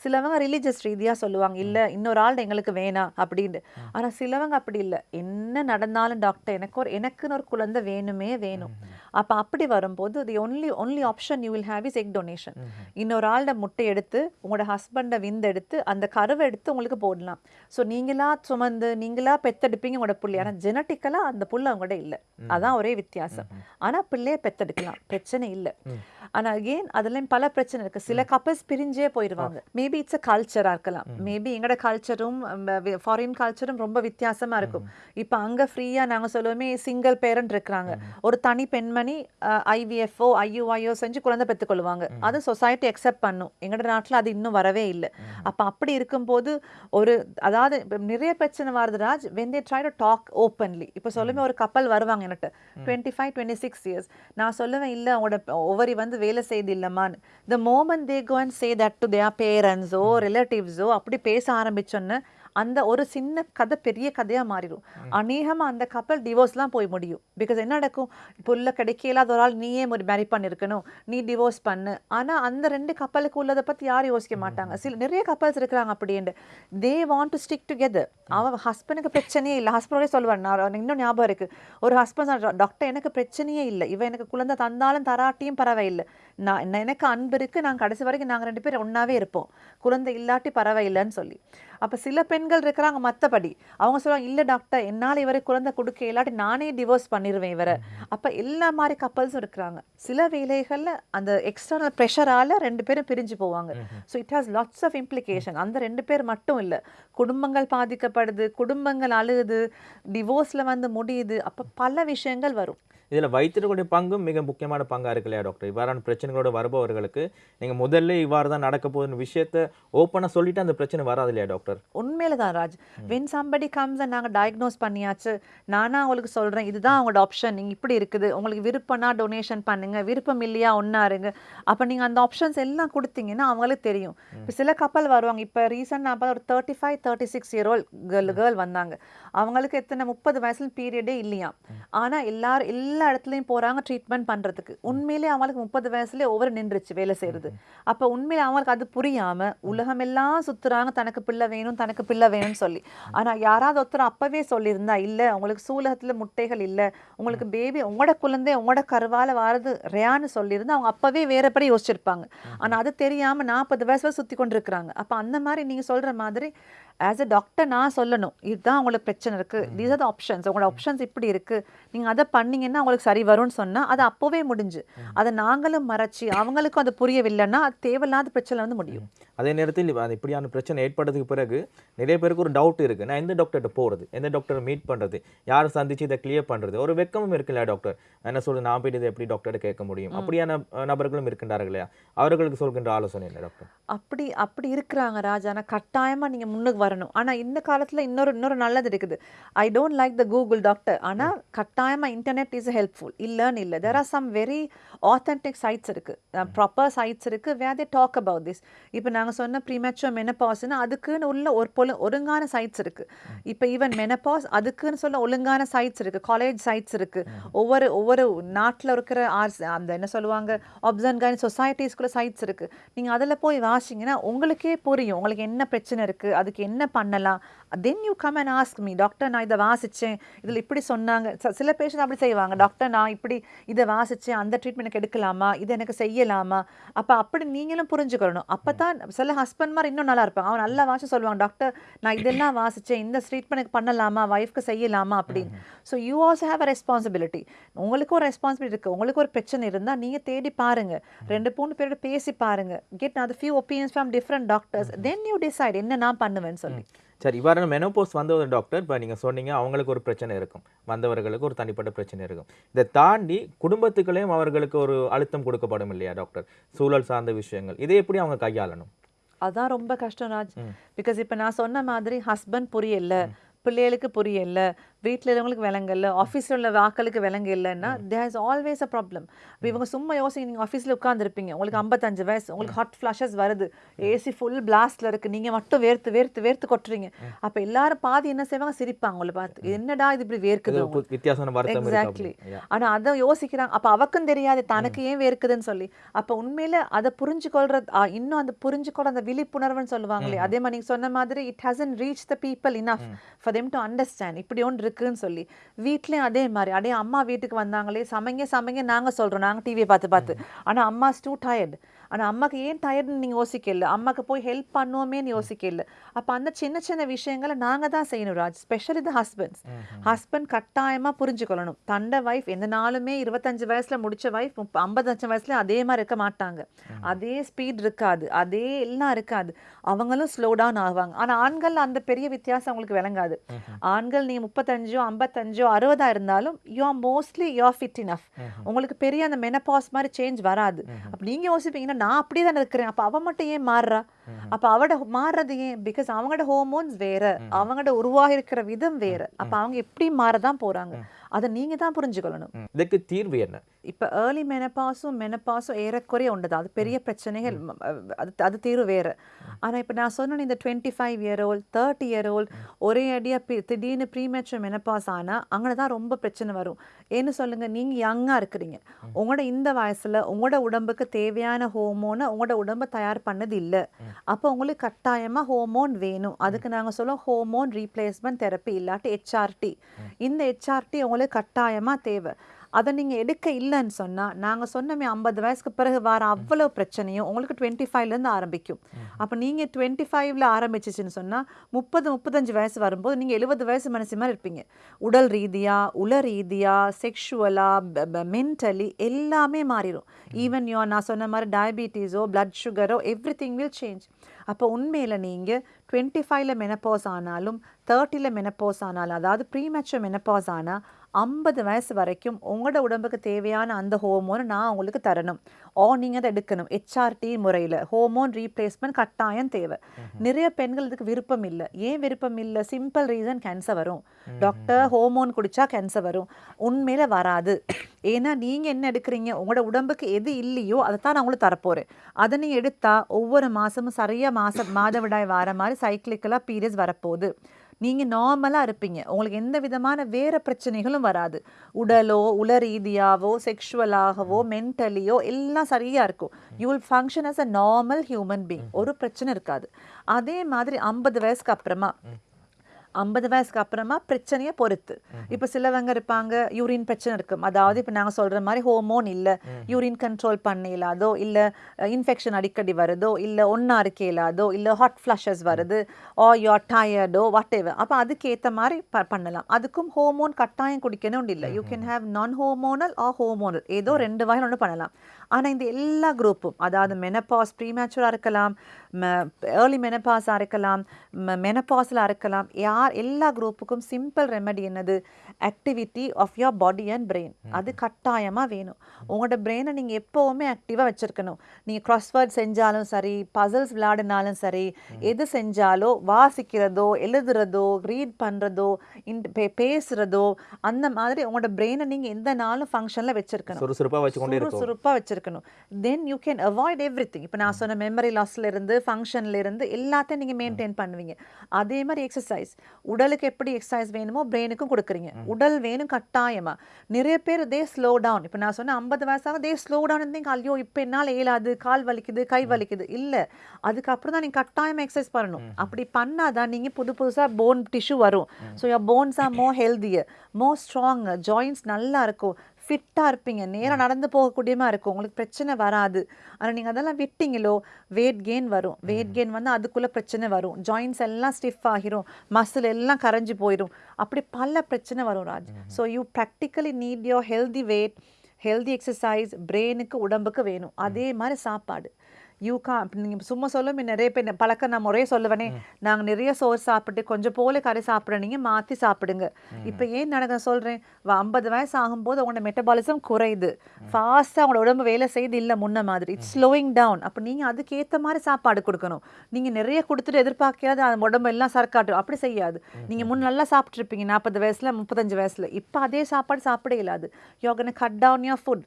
சிலவங்க ரிலீஜியஸ் ரீதியா சொல்லுவாங்க இல்ல இன்னொரு ஆள் எங்களுக்கு வேணாம் அப்படின்னு ஆனா சிலவங்க அப்படி இல்ல. என்ன நடந்தாலும் டாக்டர் எனக்கு ஒரு எனக்குன்னு ஒரு குழந்தை வேணுமே வேணும். அப்ப அப்படி வரும்போது the only only option you will have is egg donation இன்னொரு ஆளோட முட்டை எடுத்து உங்களோட ஹஸ்பண்டை விந்து எடுத்து அந்த கருவை எடுத்து உங்களுக்கு போடலாம். ஸோ நீங்களா சுமந்து நீங்களா பெத்தெடுப்பீங்க உங்களோட புள்ளி. ஆனா ஜெனட்டிக்கலா அந்த புள்ள அவங்களோட இல்ல. அதான் ஒரே வித்தியாசம். ஆனா பிள்ளைய பெத்தெடுக்கலாம். பிரச்சனை இல்ல. ஆனா அகெயின் அதுலயும் பல பிரச்சனை இருக்கு. சில கப்பல்ஸ் பிரிஞ்சே போயிடுவாங்க. மேபி இட்ஸ் அ கல்ச்சரா இருக்கலாம். மேபி எங்களோட கல்ச்சரும் ஃபாரின் கல்ச்சரும் ரொம்ப வித்தியாசமா இருக்கும். இப்ப அங்க ஃப்ரீயா நாங்க சொல்லுவோமே சிங்கிள் பேரண்ட் இருக்கிறாங்க. ஒரு தனி பெண்மணி ஐவிஎஃப்ஓ ஐயுஐஓ செஞ்சு குழந்தை பெற்றுக்கொள்வாங்க அது சொசைட்டி அக்செப்ட் பண்ணும். எங்களோட நாட்டுல அது இன்னும் வரவே இல்லை. அப்ப அப்படி இருக்கும்போது ஒரு அதாவது நிறைய பிரச்சனை வருது Raj. When they try to talk openly இப்போ சொல்லுமே ஒரு கப்பல் வருவாங்க என்கிட்ட. Twenty five twenty six years நான் சொல்லுவேன் இல்லை அவங்களோட ஒவ்வொரு வந்து வேலை செய்து இல்லைம்மான்னு the moment they go and say that to their பேரண்ட்ஸோ ரிலேட்டிவ்ஸோ அப்படி பேச ஆரம்பிச்சோன்னு அந்த ஒரு சின்ன கதை பெரிய கதையா மாறிடும். அநேகமா அந்த கப்பல் டிவோர்ஸ்லாம் போய் முடியும். பிகாஸ் என்ன நடக்கும்? புள்ள கிடைக்க இல்லாத ஒரு ஆள் நீயே ஒரு மேரி பண்ணிருக்கணும். நீ டிவோர்ஸ் பண்ணு. ஆனா அந்த ரெண்டு கப்பலுக்கு உள்ளதை பத்தி யாரும் யோசிக்க மாட்டாங்க. சில நிறைய கப்பல்ஸ் இருக்கிறாங்க அப்படின்ட்டு they want to stick together அவன் ஹஸ்பண்டுக்கு பிரச்சனையே இல்லை. ஹஸ்பண்டோடய சொல்லுவான் நான் இன்னும் ஞாபகம் இருக்கு. ஒரு ஹஸ்பண்ட் டாக்டர் எனக்கு பிரச்சனையே இல்லை. இவன் எனக்கு குழந்தை தந்தாலும் தராட்டியும் பரவாயில்லை. நான் எனக்கு அன்பு இருக்கு. நான் கடைசி வரைக்கும் நாங்க ரெண்டு பேரும் ஒண்ணாவே இருப்போம். குழந்தை இல்லாட்டி பரவாயில்லைன்னு சொல்லி. அப்ப சில பெண்கள் இருக்கிறாங்க மத்தபடி. அவங்க சொல்லுவாங்க இல்ல டாக்டர் என்னால இவரை குழந்தை கொடுக்க இல்லாட்டி நானே டிவோர்ஸ் பண்ணிருவேன் இவரை. அப்ப எல்லா மாதிரி கப்பல்ஸும் இருக்கிறாங்க. சில வேலைகள்ல அந்த எக்ஸ்டர்னல் ப்ரெஷரால ரெண்டு பேரும் பிரிஞ்சு போவாங்க. So it has lots of implication அந்த ரெண்டு பேர் மட்டும் இல்ல. குடும்பங்கள் பாதிக்கப்படுது குடும்பங்கள் அழுகுது டிவோர்ஸ்ல வந்து முடியுது. அப்ப பல விஷயங்கள் வரும். இதில் வைத்தியர்களுடைய பங்கும் மிக முக்கியமான பங்காக இருக்கு இல்லையா டாக்டர் இவ்வாறான பிரச்சனைகளோட வருபவர்களுக்கு நீங்கள் முதல்ல இவ்வாறு தான் நடக்க போகுதுன்னு விஷயத்த ஓப்பனாக சொல்லிட்டு அந்த பிரச்சனை வராது இல்லையா டாக்டர் உண்மையில தான் ராஜ். வென் சம்படி கம்ஸ் நாங்கள் டயக்னோஸ் பண்ணியாச்சு நானா உங்களுக்கு சொல்றேன் இதுதான் உங்களோட ஆப்ஷன் நீங்க இப்படி இருக்குது உங்களுக்கு விருப்பம்னா டொனேஷன் பண்ணுங்க விருப்பம் இல்லையா ஒன்றா இருங்க அப்போ நீங்க அந்த ஆப்ஷன்ஸ் எல்லாம் கொடுத்தீங்கன்னா அவங்களுக்கு தெரியும். இப்போ சில கப்பல் வருவாங்க இப்போ ரீசெண்ட் நான் பார்த்தா ஒரு thirty five thirty six year old girl girl வந்தாங்க. அவங்களுக்கு எத்தனை முப்பது வயசுல பீரியடே இல்லையா ஆனா எல்லாரும் எல்லா இடத்துலையும் போறாங்க ட்ரீட்மெண்ட் பண்றதுக்கு. உண்மையிலே அவங்களுக்கு முப்பது வயசுலேயே ஒவ்வொரு நின்றுச்சு வேலை செய்யறது. அப்போ உண்மையிலே அவங்களுக்கு அது புரியாம உலகமெல்லாம் சுத்துறாங்க தனக்கு பிள்ளை வேணும் தனக்கு பிள்ளை வேணும்னு சொல்லி. ஆனா யாராவது ஒருத்தர் அப்பவே சொல்லியிருந்தா இல்ல உங்களுக்கு சூலகத்துல முட்டைகள் இல்ல. உங்களுக்கு பேபி உங்களோட குழந்தை உங்களோட கருவால வாரது ரேன்னு சொல்லியிருந்தா அவங்க அப்பவே வேறபடி யோசிச்சிருப்பாங்க. ஆனா அது தெரியாம நாற்பது வயசுல சுத்தி கொண்டிருக்கிறாங்க. அப்ப அந்த மாதிரி நீங்க சொல்ற மாதிரி ஆஸ் அ டாக்டர் நான் சொல்லணும். இதுதான் உங்களுக்கு பிரச்சனை இருக்கு. தீஸ் ஆர் த ஆப்ஷன்ஸ் உங்களோட ஆப்ஷன்ஸ் இப்படி இருக்கு. நீங்க அதை பண்ணீங்கன்னா உங்களுக்கு சரி வரும்னு சொன்னா அது அப்பவே முடிஞ்சு. அதை நாங்களும் மறைச்சு அவங்களுக்கும் அது புரியவில்லைன்னா அது தேவையில்லாத பிரச்சனை வந்து முடியும். அதே நேரத்தில் அது இப்படியான பிரச்சனை ஏற்பட்டதுக்கு பிறகு நிறைய பேருக்கு ஒரு டவுட் இருக்கு. நான் எந்த டாக்டர்கிட்ட போகிறது எந்த டாக்டரை மீட் பண்ணுறது யாரை சந்திச்சு இதை கிளியர் பண்ணுறது ஒரு வெக்கமும் இருக்குல்ல டாக்டர் என்ன சொல்றது? நான் போயிட்டு இதை எப்படி டாக்டர்கிட்ட கேட்க முடியும்? அப்படியான நபர்களும் இருக்கின்றார்கள் இல்லையா? அவர்களுக்கு சொல்கின்ற ஆலோசனை என்ன டாக்டர் அப்படி அப்படி இருக்கிறாங்க ராஜா. ஆனா கட்டாயமா நீங்க முன்னுக்கு வரணும். ஆனா இந்த காலத்துல இன்னொரு இன்னொரு நல்லது இருக்குது. I don't like the Google doctor ஆனா கட்டாயமா இன்டர்நெட் இஸ் ஹெல்ப்ஃபுல் இல்லன்னு இல்லை. There are some very authentic sites இருக்கு. ப்ராப்பர் சைட்ஸ் இருக்கு where they talk about this இப்போ நாங்க சொன்ன ப்ரீமெச்சுவர் மெனப்பாஸ்னா அதுக்குன்னு உள்ள ஒரு பொழு ஒழுங்கான சைட்ஸ் இருக்கு. இப்போ ஈவன் மெனப்பாஸ் அதுக்குன்னு சொல்ல ஒழுங்கான சைட்ஸ் இருக்கு. காலேஜ் சைட்ஸ் இருக்கு. ஒவ்வொரு ஒவ்வொரு நாட்டுல இருக்கிற ஆர்ஸ் அந்த என்ன சொல்லுவாங்க ஒப்சன் கைன் சொசைட்டிஸ்குள்ள சைட்ஸ் இருக்கு. நீங்க அதுல போய் வாசிங்கன்னா உங்களுக்கே புரியும். உங்களுக்கு என்ன பிரச்சனை இருக்கு? அதுக்கு என்ன பண்ணலாம்? Then you come and ask me doctor நான் இதை வாசிச்சேன். இதுல இப்படி சொன்னாங்க. சில பேஷண்ட் அப்படி செய்வாங்க. டாக்டர் நான் இப்படி இதை வாசிச்சேன். அந்த ட்ரீட்மெண்ட் எனக்கு எடுக்கலாமா? இதை எனக்கு செய்யலாமா? அப்ப அப்படி நீங்களும் புரிஞ்சுக்கணும். அப்பதான் சில ஹஸ்பண்ட் மாதிரி இன்னும் நல்லா இருப்பாங்க. அவன் நல்லா வாசி சொல்லுவாங்க டாக்டர் நான் இதெல்லாம் வாசிச்சேன். இந்த ட்ரீட்மெண்ட் பண்ணலாமா? ஒய்ஃப்க்கு செய்யலாமா? அப்படின்னு. So you also have a responsibility உங்களுக்கு ஒரு ரெஸ்பான்சிபிலிட்டி இருக்கு. உங்களுக்கு ஒரு பிரச்சனை இருந்தா நீங்க தேடி பாருங்க. ரெண்டு மூணு பேரோட பேசி பாருங்க. கெட் அது few opinions from different doctors then you decide என்ன நான் பண்ணுவேன்னு சொல்லி சரி இவ்வாறான மெனோபோஸ் வந்த ஒரு டாக்டர் இப்போ நீங்கள் சொன்னீங்க அவங்களுக்கு ஒரு பிரச்சனை இருக்கும். வந்தவர்களுக்கு ஒரு தனிப்பட்ட பிரச்சனை இருக்கும். இதை தாண்டி குடும்பத்துக்குள்ளேயும் அவர்களுக்கு ஒரு அழுத்தம் கொடுக்கப்படும் இல்லையா டாக்டர் சூழல் சார்ந்த விஷயங்கள். இதை எப்படி அவங்க கையாளணும்? அதான் ரொம்ப கஷ்டம் ராஜ். பிகாஸ் இப்போ நான் சொன்ன மாதிரி ஹஸ்பண்ட் புரியல பிள்ளைகளுக்கு புரியல வீட்டில் இருக்கவங்களுக்கு விளங்கல ஆஃபீஸில் உள்ள வாக்களுக்கு விளங்க இல்லைன்னா there is always a problem இவங்க சும்மா யோசிங்க நீங்கள் ஆஃபீஸில் உட்காந்துருப்பீங்க உங்களுக்கு ஐம்பத்தஞ்சு வயசு உங்களுக்கு ஹாட் ஃப்ளாஷஸ் வருது ஏசி ஃபுல் பிளாஸ்ட்ல இருக்கு நீங்கள் மட்டும் வேர்த்து வேர்த்து வேர்த்து கொட்டுறீங்க. அப்போ எல்லாரும் பாதி என்ன செய்வாங்க? சிரிப்பாங்க உங்களை பார்த்து என்னடா இது இப்படி வேர்க்குது வித்தியாசமான எக்ஸாக்ட்லி அப்படி. Yeah. ஆனா அதை யோசிக்கிறாங்க. அப்ப அவக்கும் தெரியாது தனக்கு ஏன் வேர்க்குதுன்னு சொல்லி. அப்ப உண்மையில அதை புரிஞ்சுக்கொள்றது ஆ, இன்னும் அந்த புரிஞ்சுக்கொள்ள அந்த விழிப்புணர்வுன்னு சொல்லுவாங்களே அதே மாதிரி நீங்க சொன்ன மாதிரி it hasn't reach the people enough for them to understand இப்படி ஒன்று இருக்குன்னு சொல்லி. வீட்லயும் அதே மாதிரி. அடே அம்மா வீட்டுக்கு வந்தாங்களே சமைங்க சமைங்க நாங்க சொல்றோம். நாங்க டிவியை பார்த்து பார்த்து. ஆனா அம்மா டூ டயர்ட் ஆனா அம்மாக்கு ஏன் டயர்டுன்னு நீங்க யோசிக்கல அம்மாக்கு போய் ஹெல்ப் பண்ணுவோமேன்னு யோசிக்கல அப்ப அந்த சின்ன சின்ன விஷயங்களை நாங்க தான் செய்யணும் Raj. Specially the husbands husband கட்டாயமா புரிஞ்சுக்கொள்ளணும். தண்ட வைஃப் எந்த நாளுமே இருபத்தஞ்சு வயசுல முடிச்ச வைஃப் ஐம்பத்தஞ்சு வயசுல அதே மாதிரி இருக்க மாட்டாங்க. அதே ஸ்பீட் இருக்காது. அதே எல்லாம் இருக்காது. அவங்களும் ஸ்லோ டவுன் ஆவாங்க. ஆனா ஆண்கள் அந்த பெரிய வித்தியாசம் அவங்களுக்கு விளங்காது. ஆண்கள் நீங்க முப்பத்தஞ்சோ ஐம்பத்தஞ்சோ அறுபதா இருந்தாலும் you are mostly you are fit enough உங்களுக்கு பெரிய அந்த மெனபாஸ் மாதிரி சேஞ்ச் வராது. அப்ப நீங்க யோசிப்பீங்கன்னா நான் அப்படியே தானே இருக்கிறேன். அப்ப அவ மட்டும் ஏன் மாறுறா? அப்ப அவட மாறுறது ஏன்? பிகாஸ் அவங்களோட ஹோமோன்ஸ் வேற. அவங்களோட உருவாகி இருக்கிற விதம் வேற. அப்ப அவங்க எப்படி மாறதான் போறாங்க? அதை நீங்க தான் புரிஞ்சுக்கொள்ளணும். இதுக்கு தீர்வு என்ன? இப்ப ஏர்லி மெனப்பாஸும் மெனப்பாஸும் ஏறக்குறைய உண்டு அது பெரிய பிரச்சனைகள். அது அது தீர்வு வேற. ஆனா இப்ப நான் சொன்னேன் இந்த twenty five year old thirty year old ஒரே அடியா திடீர்னு ப்ரீமேச்சர் மெனப்பாஸ் ஆனா அங்கே தான் ரொம்ப பிரச்சனை வரும். ஏன்னு சொல்லுங்க? நீங்க யங்கா இருக்கிறீங்க. உங்களோட இந்த வயசுல உங்களோட உடம்புக்கு தேவையான ஹோமோனை உங்களோட உடம்பு தயார் பண்ணது இல்ல அப்போ உங்களுக்கு கட்டாயமா ஹோமோன் வேணும். அதுக்கு நாங்க சொல்லுவோம் ஹோமோன் ரீப்ளேஸ்மெண்ட் தெரப்பி இல்லாட்டி ஹெச்ஆர்டி இந்த ஹெச்ஆர்டி உங்களுக்கு கட்டாயமா தேவை. அதை நீங்க எடுக்க இல்லைன்னு சொன்னா நாங்க சொன்னமே ஐம்பது வயசுக்கு பிறகு வர அவ்வளவு பிரச்சனையும் உங்களுக்கு டுவெண்ட்டி ஃபைவ்ல இருந்து ஆரம்பிக்கும். அப்ப நீங்க டுவெண்ட்டி ஃபைவ்ல ஆரம்பிச்சிச்சுன்னு சொன்னா முப்பது முப்பத்தஞ்சு வயசு வரும்போது நீங்க எழுபது வயசு மனசு மாதிரி இருப்பீங்க. உடல் ரீதியா உள ரீதியா செக்ஷுவலா மென்டலி எல்லாமே மாறிடும் ஈவன் யோ நான் சொன்ன மாதிரி டயபிட்டிஸோ பிளட் சுகரோ எவ்ரி திங் வில் சேஞ்ச் அப்போ உண்மையில நீங்க டுவெண்ட்டி ஃபைவ்ல மெனப்பாஸ் ஆனாலும் தேர்ட்டியில் மெனப்பாஸ் ஆனாலும் அதாவது ப்ரீமெச்சர் மெனப்பாஸ் ஆனா ஐம்பது வயசு வரைக்கும் உங்களோட உடம்புக்கு தேவையான அந்த ஹோமோனை நான் உங்களுக்கு தரணும். ஓ நீங்கள் அதை எடுக்கணும். ஹெச்ஆர்டி முறையில். ஹோமோன் ரீப்ளேஸ்மெண்ட் கட்டாயம் தேவை. நிறைய பெண்கள் இதுக்கு விருப்பம் இல்லை. ஏன் விருப்பம் இல்லை? சிம்பிள் ரீசன் கேன்சர் வரும். டாக்டர் ஹோமோன் குடிச்சா கேன்சர் வரும். உண்மையில வராது. ஏன்னா நீங்கள் என்ன எடுக்கிறீங்க? உங்களோட உடம்புக்கு எது இல்லையோ அதை தான் நான் உங்களுக்கு தரப்போகிறேன் அதை நீங்கள் எடுத்தா ஒவ்வொரு மாதமும் சரியாக மாதம் மாதவிடாய் வர மாதிரி சைக்கிளிக்கலாக பீரியட்ஸ் வரப்போகுது. நீங்கள் நார்மலாக இருப்பீங்க. உங்களுக்கு எந்த விதமான வேறு பிரச்சனைகளும் வராது. உடலோ உல ரீதியாவோ செக்ஷுவலாகவோ மென்டலியோ எல்லாம் சரியாக இருக்கும். You will function as a normal human being ஒரு பிரச்சனை இருக்காது. அதே மாதிரி ஐம்பது வயசுக்கு அப்புறமா ஐம்பது வயசுக்கு அப்புறமா பிரச்சனையை பொறுத்து. இப்போ சிலவங்க இருப்பாங்க யூரின் பிரச்சனை இருக்கும் அதாவது இப்போ நாங்கள் சொல்கிற மாதிரி ஹோமோன் இல்லை யூரின் கண்ட்ரோல் பண்ண இயலாதோ இல்லை இன்ஃபெக்ஷன் அடிக்கடி வருதோ இல்லை ஒன்றா இருக்க இயலாதோ இல்லை ஹாட் ஃப்ளஷஸ் வருது ஆ யூஆர் டயர்டோ வாட் எவர் அப்போ அதுக்கேற்ற மாதிரி ப பண்ணலாம். அதுக்கும் ஹோமோன் கட்டாயம் குடிக்கணும் இல்லை. You can have non hormonal ah hormonal ஏதோ ரெண்டு வகையில் ஒன்று பண்ணலாம். ஆனால் இந்த எல்லா குரூப்பும் அதாவது மெனப்பாஸ் ப்ரீமேச்சுராக இருக்கலாம் ஏர்லி மெனப்பாஸாக இருக்கலாம் மெனப்பாஸில் இருக்கலாம் யார் எல்லா குரூப்புக்கும் சிம்பிள் ரெமெடி என்னது? Activity of your body and brain அது கட்டாயமாக வேணும். உங்களோட பிரெயினை நீங்கள் எப்போவுமே ஆக்டிவாக வச்சுருக்கணும். நீங்கள் crossword செஞ்சாலும் சரி பசில்ஸ் விளையாடினாலும் சரி எது செஞ்சாலோ வாசிக்கிறதோ எழுதுறதோ ரீட் பண்ணுறதோ இன் பேசுகிறதோ அந்த மாதிரி உங்களோட பிரெயினை நீங்கள் எந்த நாளும் ஃபங்க்ஷனில் வச்சுருக்கணும். சுறுசுறுப்பா வச்சுக்கொண்டே சுறுசுறுப்பாக வச்சிருக்கணும். Then you can avoid everything இப்போ நான் சொன்ன மெமரி லாஸ்ல இருந்து ஃபங்க்ஷன்ல இருந்து எல்லாத்தையும் நீங்கள் மெயின்டைன் பண்ணுவீங்க. அதே மாதிரி எக்ஸசைஸ் உடலுக்கு எப்படி எக்ஸசைஸ் வேணுமோ பிரெயினுக்கும் கொடுக்குறீங்க. உடல் வேணும் கட்டாயமா. நிறைய பேர் தே ஸ்லோ டவுன் இப்போ நான் சொன்ன ஐம்பது வயசாக தே ஸ்லோ டவுன் திங்க் ஐயோ இப்போ என்னால் இயலாது. கால் வலிக்குது கை வலிக்குது. இல்லை. அதுக்கப்புறம் தான் நீங்கள் கட்டாயமாக எக்ஸசைஸ் பண்ணணும். அப்படி பண்ணாதான் நீங்கள் புது புதுசாக போன் டிஷ்யூ வரும். So your bones are more healthier more strong joints நல்லா இருக்கும். ஃபிட்டாக இருப்பீங்க. நேராக நடந்து போகக்கூடியமா இருக்கும். உங்களுக்கு பிரச்சனை வராது. ஆனால் நீங்கள் அதெல்லாம் விட்டீங்களோ வெயிட் கெயின் வரும். வெயிட் கெயின் வந்து அதுக்குள்ளே பிரச்சனை வரும். ஜாயின்ஸ் எல்லாம் ஸ்டிஃப் ஆகிரும். மசில் எல்லாம் கரைஞ்சு போயிடும் அப்படி பல பிரச்சனை வரும் Raj. So you practically need your healthy weight healthy exercise பிரெயினுக்கு உடம்புக்கு வேணும். அதே மாதிரி சாப்பாடு. யூ கா நீங்கள் சும்மா சொல்லும் நிறைய பேர் பழக்கம் நான் முறையே சொல்லுவேனே. நாங்கள் நிறைய சோறு சாப்பிட்டு கொஞ்சம் போல கறி சாப்பிட நீங்கள் மாற்றி சாப்பிடுங்க. இப்போ ஏன் நடக்க சொல்கிறேன் ஐம்பது வயசு ஆகும்போது உங்களோட மெட்டபாலிசம் குறையுது. ஃபாஸ்ட்டாக உங்களோட உடம்பு வேலை செய்து இல்லை முன்ன மாதிரி. இட்ஸ் ஸ்லோயிங் டவுன் அப்போ நீங்கள் அதுக்கேற்ற மாதிரி சாப்பாடு கொடுக்கணும். நீங்கள் நிறைய கொடுத்துட்டு எதிர்பார்க்காது அந்த உடம்பு எல்லாம் சரக்காட்டும் அப்படி செய்யாது. நீங்கள் முன் நல்லா சாப்பிட்ருப்பீங்க நாற்பது வயசில் முப்பத்தஞ்சு வயசில். இப்போ அதே சாப்பாடு சாப்பிட இயலாது. யோகனை கட் டவுன் யோர் ஃபுட்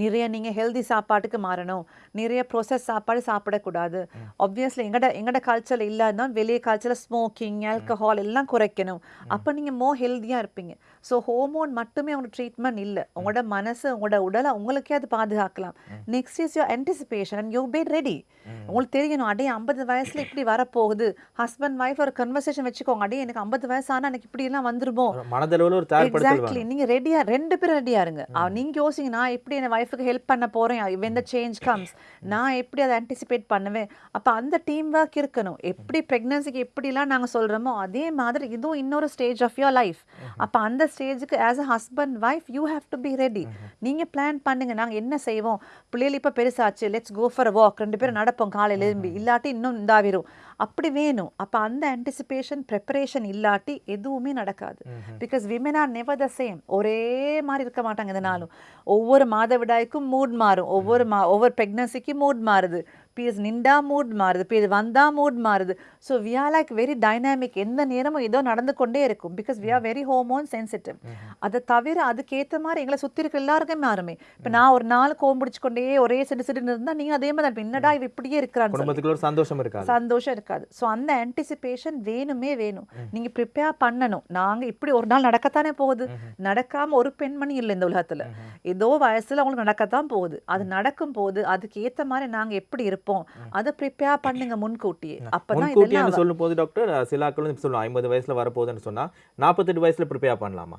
நிறைய நீங்கள் ஹெல்தி சாப்பாட்டுக்கு மாறணும். நிறைய ப்ரோசஸ் சாப்பாடு சாப்பிடக்கூடாது. ஆப்வியஸ்லி எங்கட எங்கட கல்ச்சரில் இல்லாதான் வெளியே கல்ச்சரில் ஸ்மோக்கிங் ஆல்கஹால் எல்லாம் குறைக்கணும். அப்போ நீங்கள் மோ ஹெல்த்தியாக இருப்பீங்க. ஸோ ஹோமோன் மட்டுமே உங்களோட ட்ரீட்மெண்ட் இல்லை. உங்களோட மனசு உங்களோட உடலை உங்களுக்கே அது பாதுகாக்கலாம். Next is your anticipation and you be ready உங்களுக்கு தெரியணும் அடே ஐம்பது வயசுல இப்படி வரப்போகுது. ஹஸ்பண்ட் ஒய்ஃப் ஒரு கன்வர்சேஷன் வச்சுக்கோங்க. அடே எனக்கு ஐம்பது வயசு ஆனால் எனக்கு இப்படி எல்லாம் வந்துருமோ மனதளவில் ஒரு தயார்படுத்தல் எக்ஸாக்ட்லி நீங்க ரெடியா ரெண்டு பேரும் ரெடியா இருங்க. அவ- நீங்க யோசிங்க நான் எப்படி என் ஒய்ஃபுக்கு ஹெல்ப் பண்ண போறேன்? When the சேஞ்ச் கம்ஸ் நான் எப்படி அதை ஆன்டிசிபேட் பண்ணுவேன்? அப்ப அந்த டீம் ஒர்க் இருக்கணும். எப்படி பிரெக்னன்சிக்கு எப்படிலாம் நாங்க சொல்றோமோ அதே மாதிரி இதுவும் இன்னொரு ஸ்டேஜ் ஆஃப் யோர் லைஃப் அப்ப அந்த ஸ்டேஜுக்கு as a husband wife you have to be ready நீங்க பிளான் பண்ணுங்க. நாங்க என்ன செய்வோம்? பிள்ளைகள் இப்ப பெருசாச்சு. லெட்ஸ் கோ ஃபார் வாக் ரெண்டு பேரும் நடப்போம். காலையில எழும்பி. இல்லாட்டி இன்னும் இந்தாவிரும் அப்படி வேணும். அப்ப அந்த ஆன்டிசிபேஷன் ப்ரிப்பரேஷன் இல்லாட்டி எதுவுமே நடக்காது. Because women are never the same ஒரே மாதிரி இருக்க மாட்டாங்க எதனாலும் ஒவ்வொரு மாதவிடாய்க்கும் மூட் மாறும். ஒவ்வொரு மா ஒவ்வொரு ப்ரெக்னன்சிக்கும் மூட் மாறுது. பீரியட்ஸ் நின்றா மூட் மாறுது பீரியட் வந்தா மூட் மாறுது. So we are like very dynamic எந்த நேரமும் ஏதோ நடந்து கொண்டே இருக்கும். Because we are very hormone sensitive அதை தவிர அதுக்கேற்ற மாதிரி எங்களை சுற்றி இருக்க எல்லாருக்குமே மாறுமே. இப்போ நான் ஒரு நாள் கோம்பிடிச்சு கொண்டே ஒரே சிடு சிடுன்னு இருந்தால் நீங்கள் அதே மாதிரி தான். என்னடா இவ இப்படியே இருக்கிறான்னு சந்தோஷம் இருக்காது. சந்தோஷம் இருக்காது. ஸோ அந்த ஆன்டிசிபேஷன் வேணுமே வேணும். நீங்க ப்ரிப்பேர் பண்ணணும். நாங்க இப்படி ஒரு நாள் நடக்கத்தானே போகுது. நடக்காம ஒரு பெண்மணி இல்லை இந்த உலகத்துல. ஏதோ வயசுல அவங்களுக்கு நடக்கத்தான் போகுது. அது நடக்கும் போது அதுக்கு ஏத்த மாதிரி நாங்க எப்படி இருப்போம் அதை ப்ரிப்பேர் பண்ணுங்க முன்கூட்டியே. அப்பதான் இதெல்லாம் சொல்லும் போது டாக்டர் சிலாக்களும் சொல்லுவோம் ஐம்பது வயசுல வரப்போகுதுன்னு சொன்னா நாற்பத்தெட்டு வயசுல ப்ரிப்பேர் பண்ணலாமா?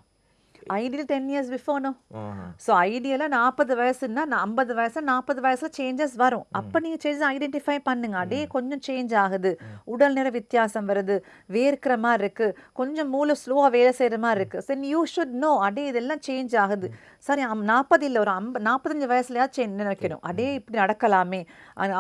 ஐடியல் டென் இயர்ஸ் பிஃபோர்னோ ஆஹா. ஸோ ஐடியலாக நாற்பது வயசுன்னா ஐம்பது வயசு நாற்பது வயசுல சேஞ்சஸ் வரும். அப்போ நீங்கள் சேஞ்சஸ் ஐடென்டிஃபை பண்ணுங்க. அதே கொஞ்சம் சேஞ்ச் ஆகுது. உடல் நிற வித்தியாசம் வருது. வேர்க்கிற மாதிரி இருக்கு. கொஞ்சம் மூளை ஸ்லோவாக வேலை செய்கிற மாதிரி இருக்கு. சரி யூ ஷுட் நோ அடே இதெல்லாம் சேஞ்ச் ஆகுது. சரி நாற்பது இல்லை. ஒரு ஐம்ப நாற்பத்தஞ்சு வயசுலயாச்சும் சேஞ்ச் நினைக்கணும்? அடே இப்படி நடக்கலாமே.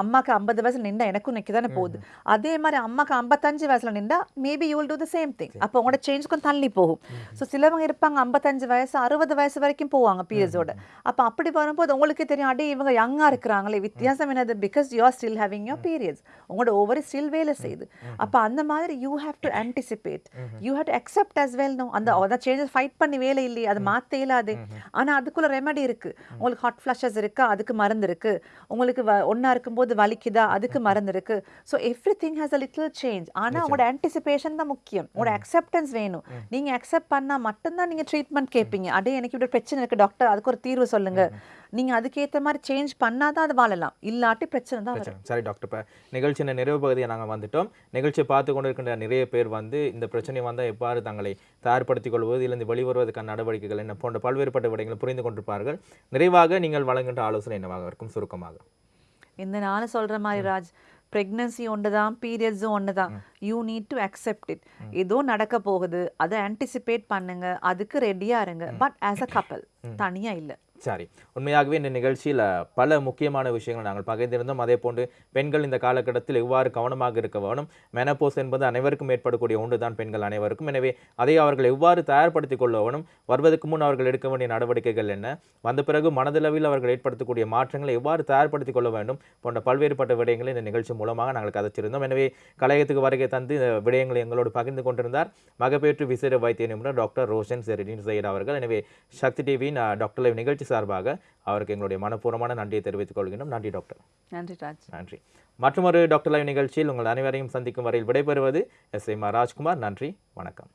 அம்மாக்கு ஐம்பது வயசுல நின்றா எனக்கும் நிற்க தானே போகுது. அதே மாதிரி அம்மாக்கு ஐம்பத்தஞ்சு வயசுல நின்றா maybe you will do the same thing அப்போ உங்களோட சேஞ்ச் கொஞ்சம் தள்ளி போகும். ஸோ சிலவங்க இருப்பாங்க ஐம்பத்தஞ்சு வயசு அறுபது வயசு வரைக்கும் போவாங்க பீரியட்ஸோட அப்போ அப்படி வரும்போது உங்களுக்கே தெரியும் அடே இவங்க யங்காக இருக்கிறாங்களே வித்தியாசம் என்னது? Because you are still having your periods உங்களோட ஓவர் ஸ்டில் வேலை செய்யுது. அப்போ அந்த மாதிரி you have to anticipate you have to accept as well no அந்த அதான் சேஞ்சஸ் ஃபைட் பண்ணி வேலை இல்லையே அது மாற்ற இயலாது. ஆனா அதுக்குள்ள ரெமெடி இருக்கு. உங்களுக்கு ஹாட் ஃப்ளஷஸ் இருக்கா? அதுக்கு மருந்து இருக்கு. உங்களுக்கு ஒண்ணா இருக்கும்போது வலிக்குதா? அதுக்கு மருந்து இருக்கு. So everything has a little change ஆனா உங்களோட ஆன்டிசிபேஷன் தான் முக்கியம். உங்களோட அக்செப்டன்ஸ் வேணும். நீங்க அக்செப்ட் பண்ணா மட்டும்தான் நீங்க ட்ரீட்மெண்ட் கேட்பீங்க. அடே எனக்கு இப்படி பிரச்சனை இருக்கு டாக்டர் அதுக்கு ஒரு தீர்வு சொல்லுங்க. நீங்க அதுக்கேத்த மாதிரி சேஞ்ச் பண்ணாதான் அது வாழலாம். இல்லாட்டி பிரச்சனை தான் வரும். சரி டாக்டர் இப்போ நிகழ்ச்சியின் நிறைவு பகுதியை நாங்கள் வந்துட்டோம். நிகழ்ச்சியை பார்த்து கொண்டிருக்கின்ற நிறைய பேர் வந்து இந்த பிரச்சனை வந்தால் எவ்வாறு தங்களை தயார்படுத்திக் கொள்வது இதிலிருந்து வெளிவருவதற்கான நடவடிக்கைகள் என்ன போன்ற பல்வேறுபட்ட விடயங்களை புரிந்து கொண்டிருப்பார்கள். நிறைவாக நீங்கள் வழங்குகின்ற ஆலோசனை என்னவாக இருக்கும்? சுருக்கமாக. இந்த நானும் சொல்ற மாதிரி ராஜ் ப்ரெக்னன்சி ஒன்று தான் பீரியட்ஸும் ஒன்று தான். You need to accept it ஏதோ நடக்க போகுது அதை ஆன்டிசிபேட் பண்ணுங்க அதுக்கு ரெடியா இருங்க. பட் ஆஸ் அ கப்பல் தனியா இல்ல. சாரி. உண்மையாகவே இந்த நிகழ்ச்சியில் பல முக்கியமான விஷயங்கள் நாங்கள் பகிர்ந்திருந்தோம். அதே போன்று பெண்கள் இந்த காலகட்டத்தில் எவ்வாறு கவனமாக இருக்க வேணும் மெனப்போஸ் என்பது அனைவருக்கும் ஏற்படக்கூடிய ஒன்று தான் பெண்கள் அனைவருக்கும். எனவே அதை அவர்கள் எவ்வாறு தயார்படுத்திக் கொள்ள வேணும் வருவதற்கு முன் அவர்கள் எடுக்க வேண்டிய நடவடிக்கைகள் என்ன? வந்த பிறகு மனதளவில் அவர்கள் ஏற்படுத்தக்கூடிய மாற்றங்களை எவ்வாறு தயார்படுத்திக் கொள்ள வேண்டும்? போன்ற பல்வேறுபட்ட விடயங்களை இந்த நிகழ்ச்சி மூலமாக நாங்கள் கதைச்சிருந்தோம். எனவே கலையத்துக்கு வருகை தந்து இந்த விடயங்களை எங்களோடு பகிர்ந்து கொண்டிருந்தார் மகப்பேற்று விசேட வைத்திய நிபுணர் டாக்டர் ரோஷன் செரிடின் சையட் அவர்கள். எனவே சக்தி டிவியின் டாக்டர் நிகழ்ச்சி சார்பாக அவருக்கு எங்களுடைய மனப்பூர்வமான நன்றியை தெரிவித்துக் கொள்கின்றோம். நன்றி டாக்டர். நன்றி ராஜ். நன்றி. மற்றொரு டாக்டர் லைவ் நிகழ்ச்சியில் உங்கள் அனைவரையும் சந்திக்கும் வரையில் விடைபெறுவது எஸ் எம் ராஜ்குமார். நன்றி வணக்கம்.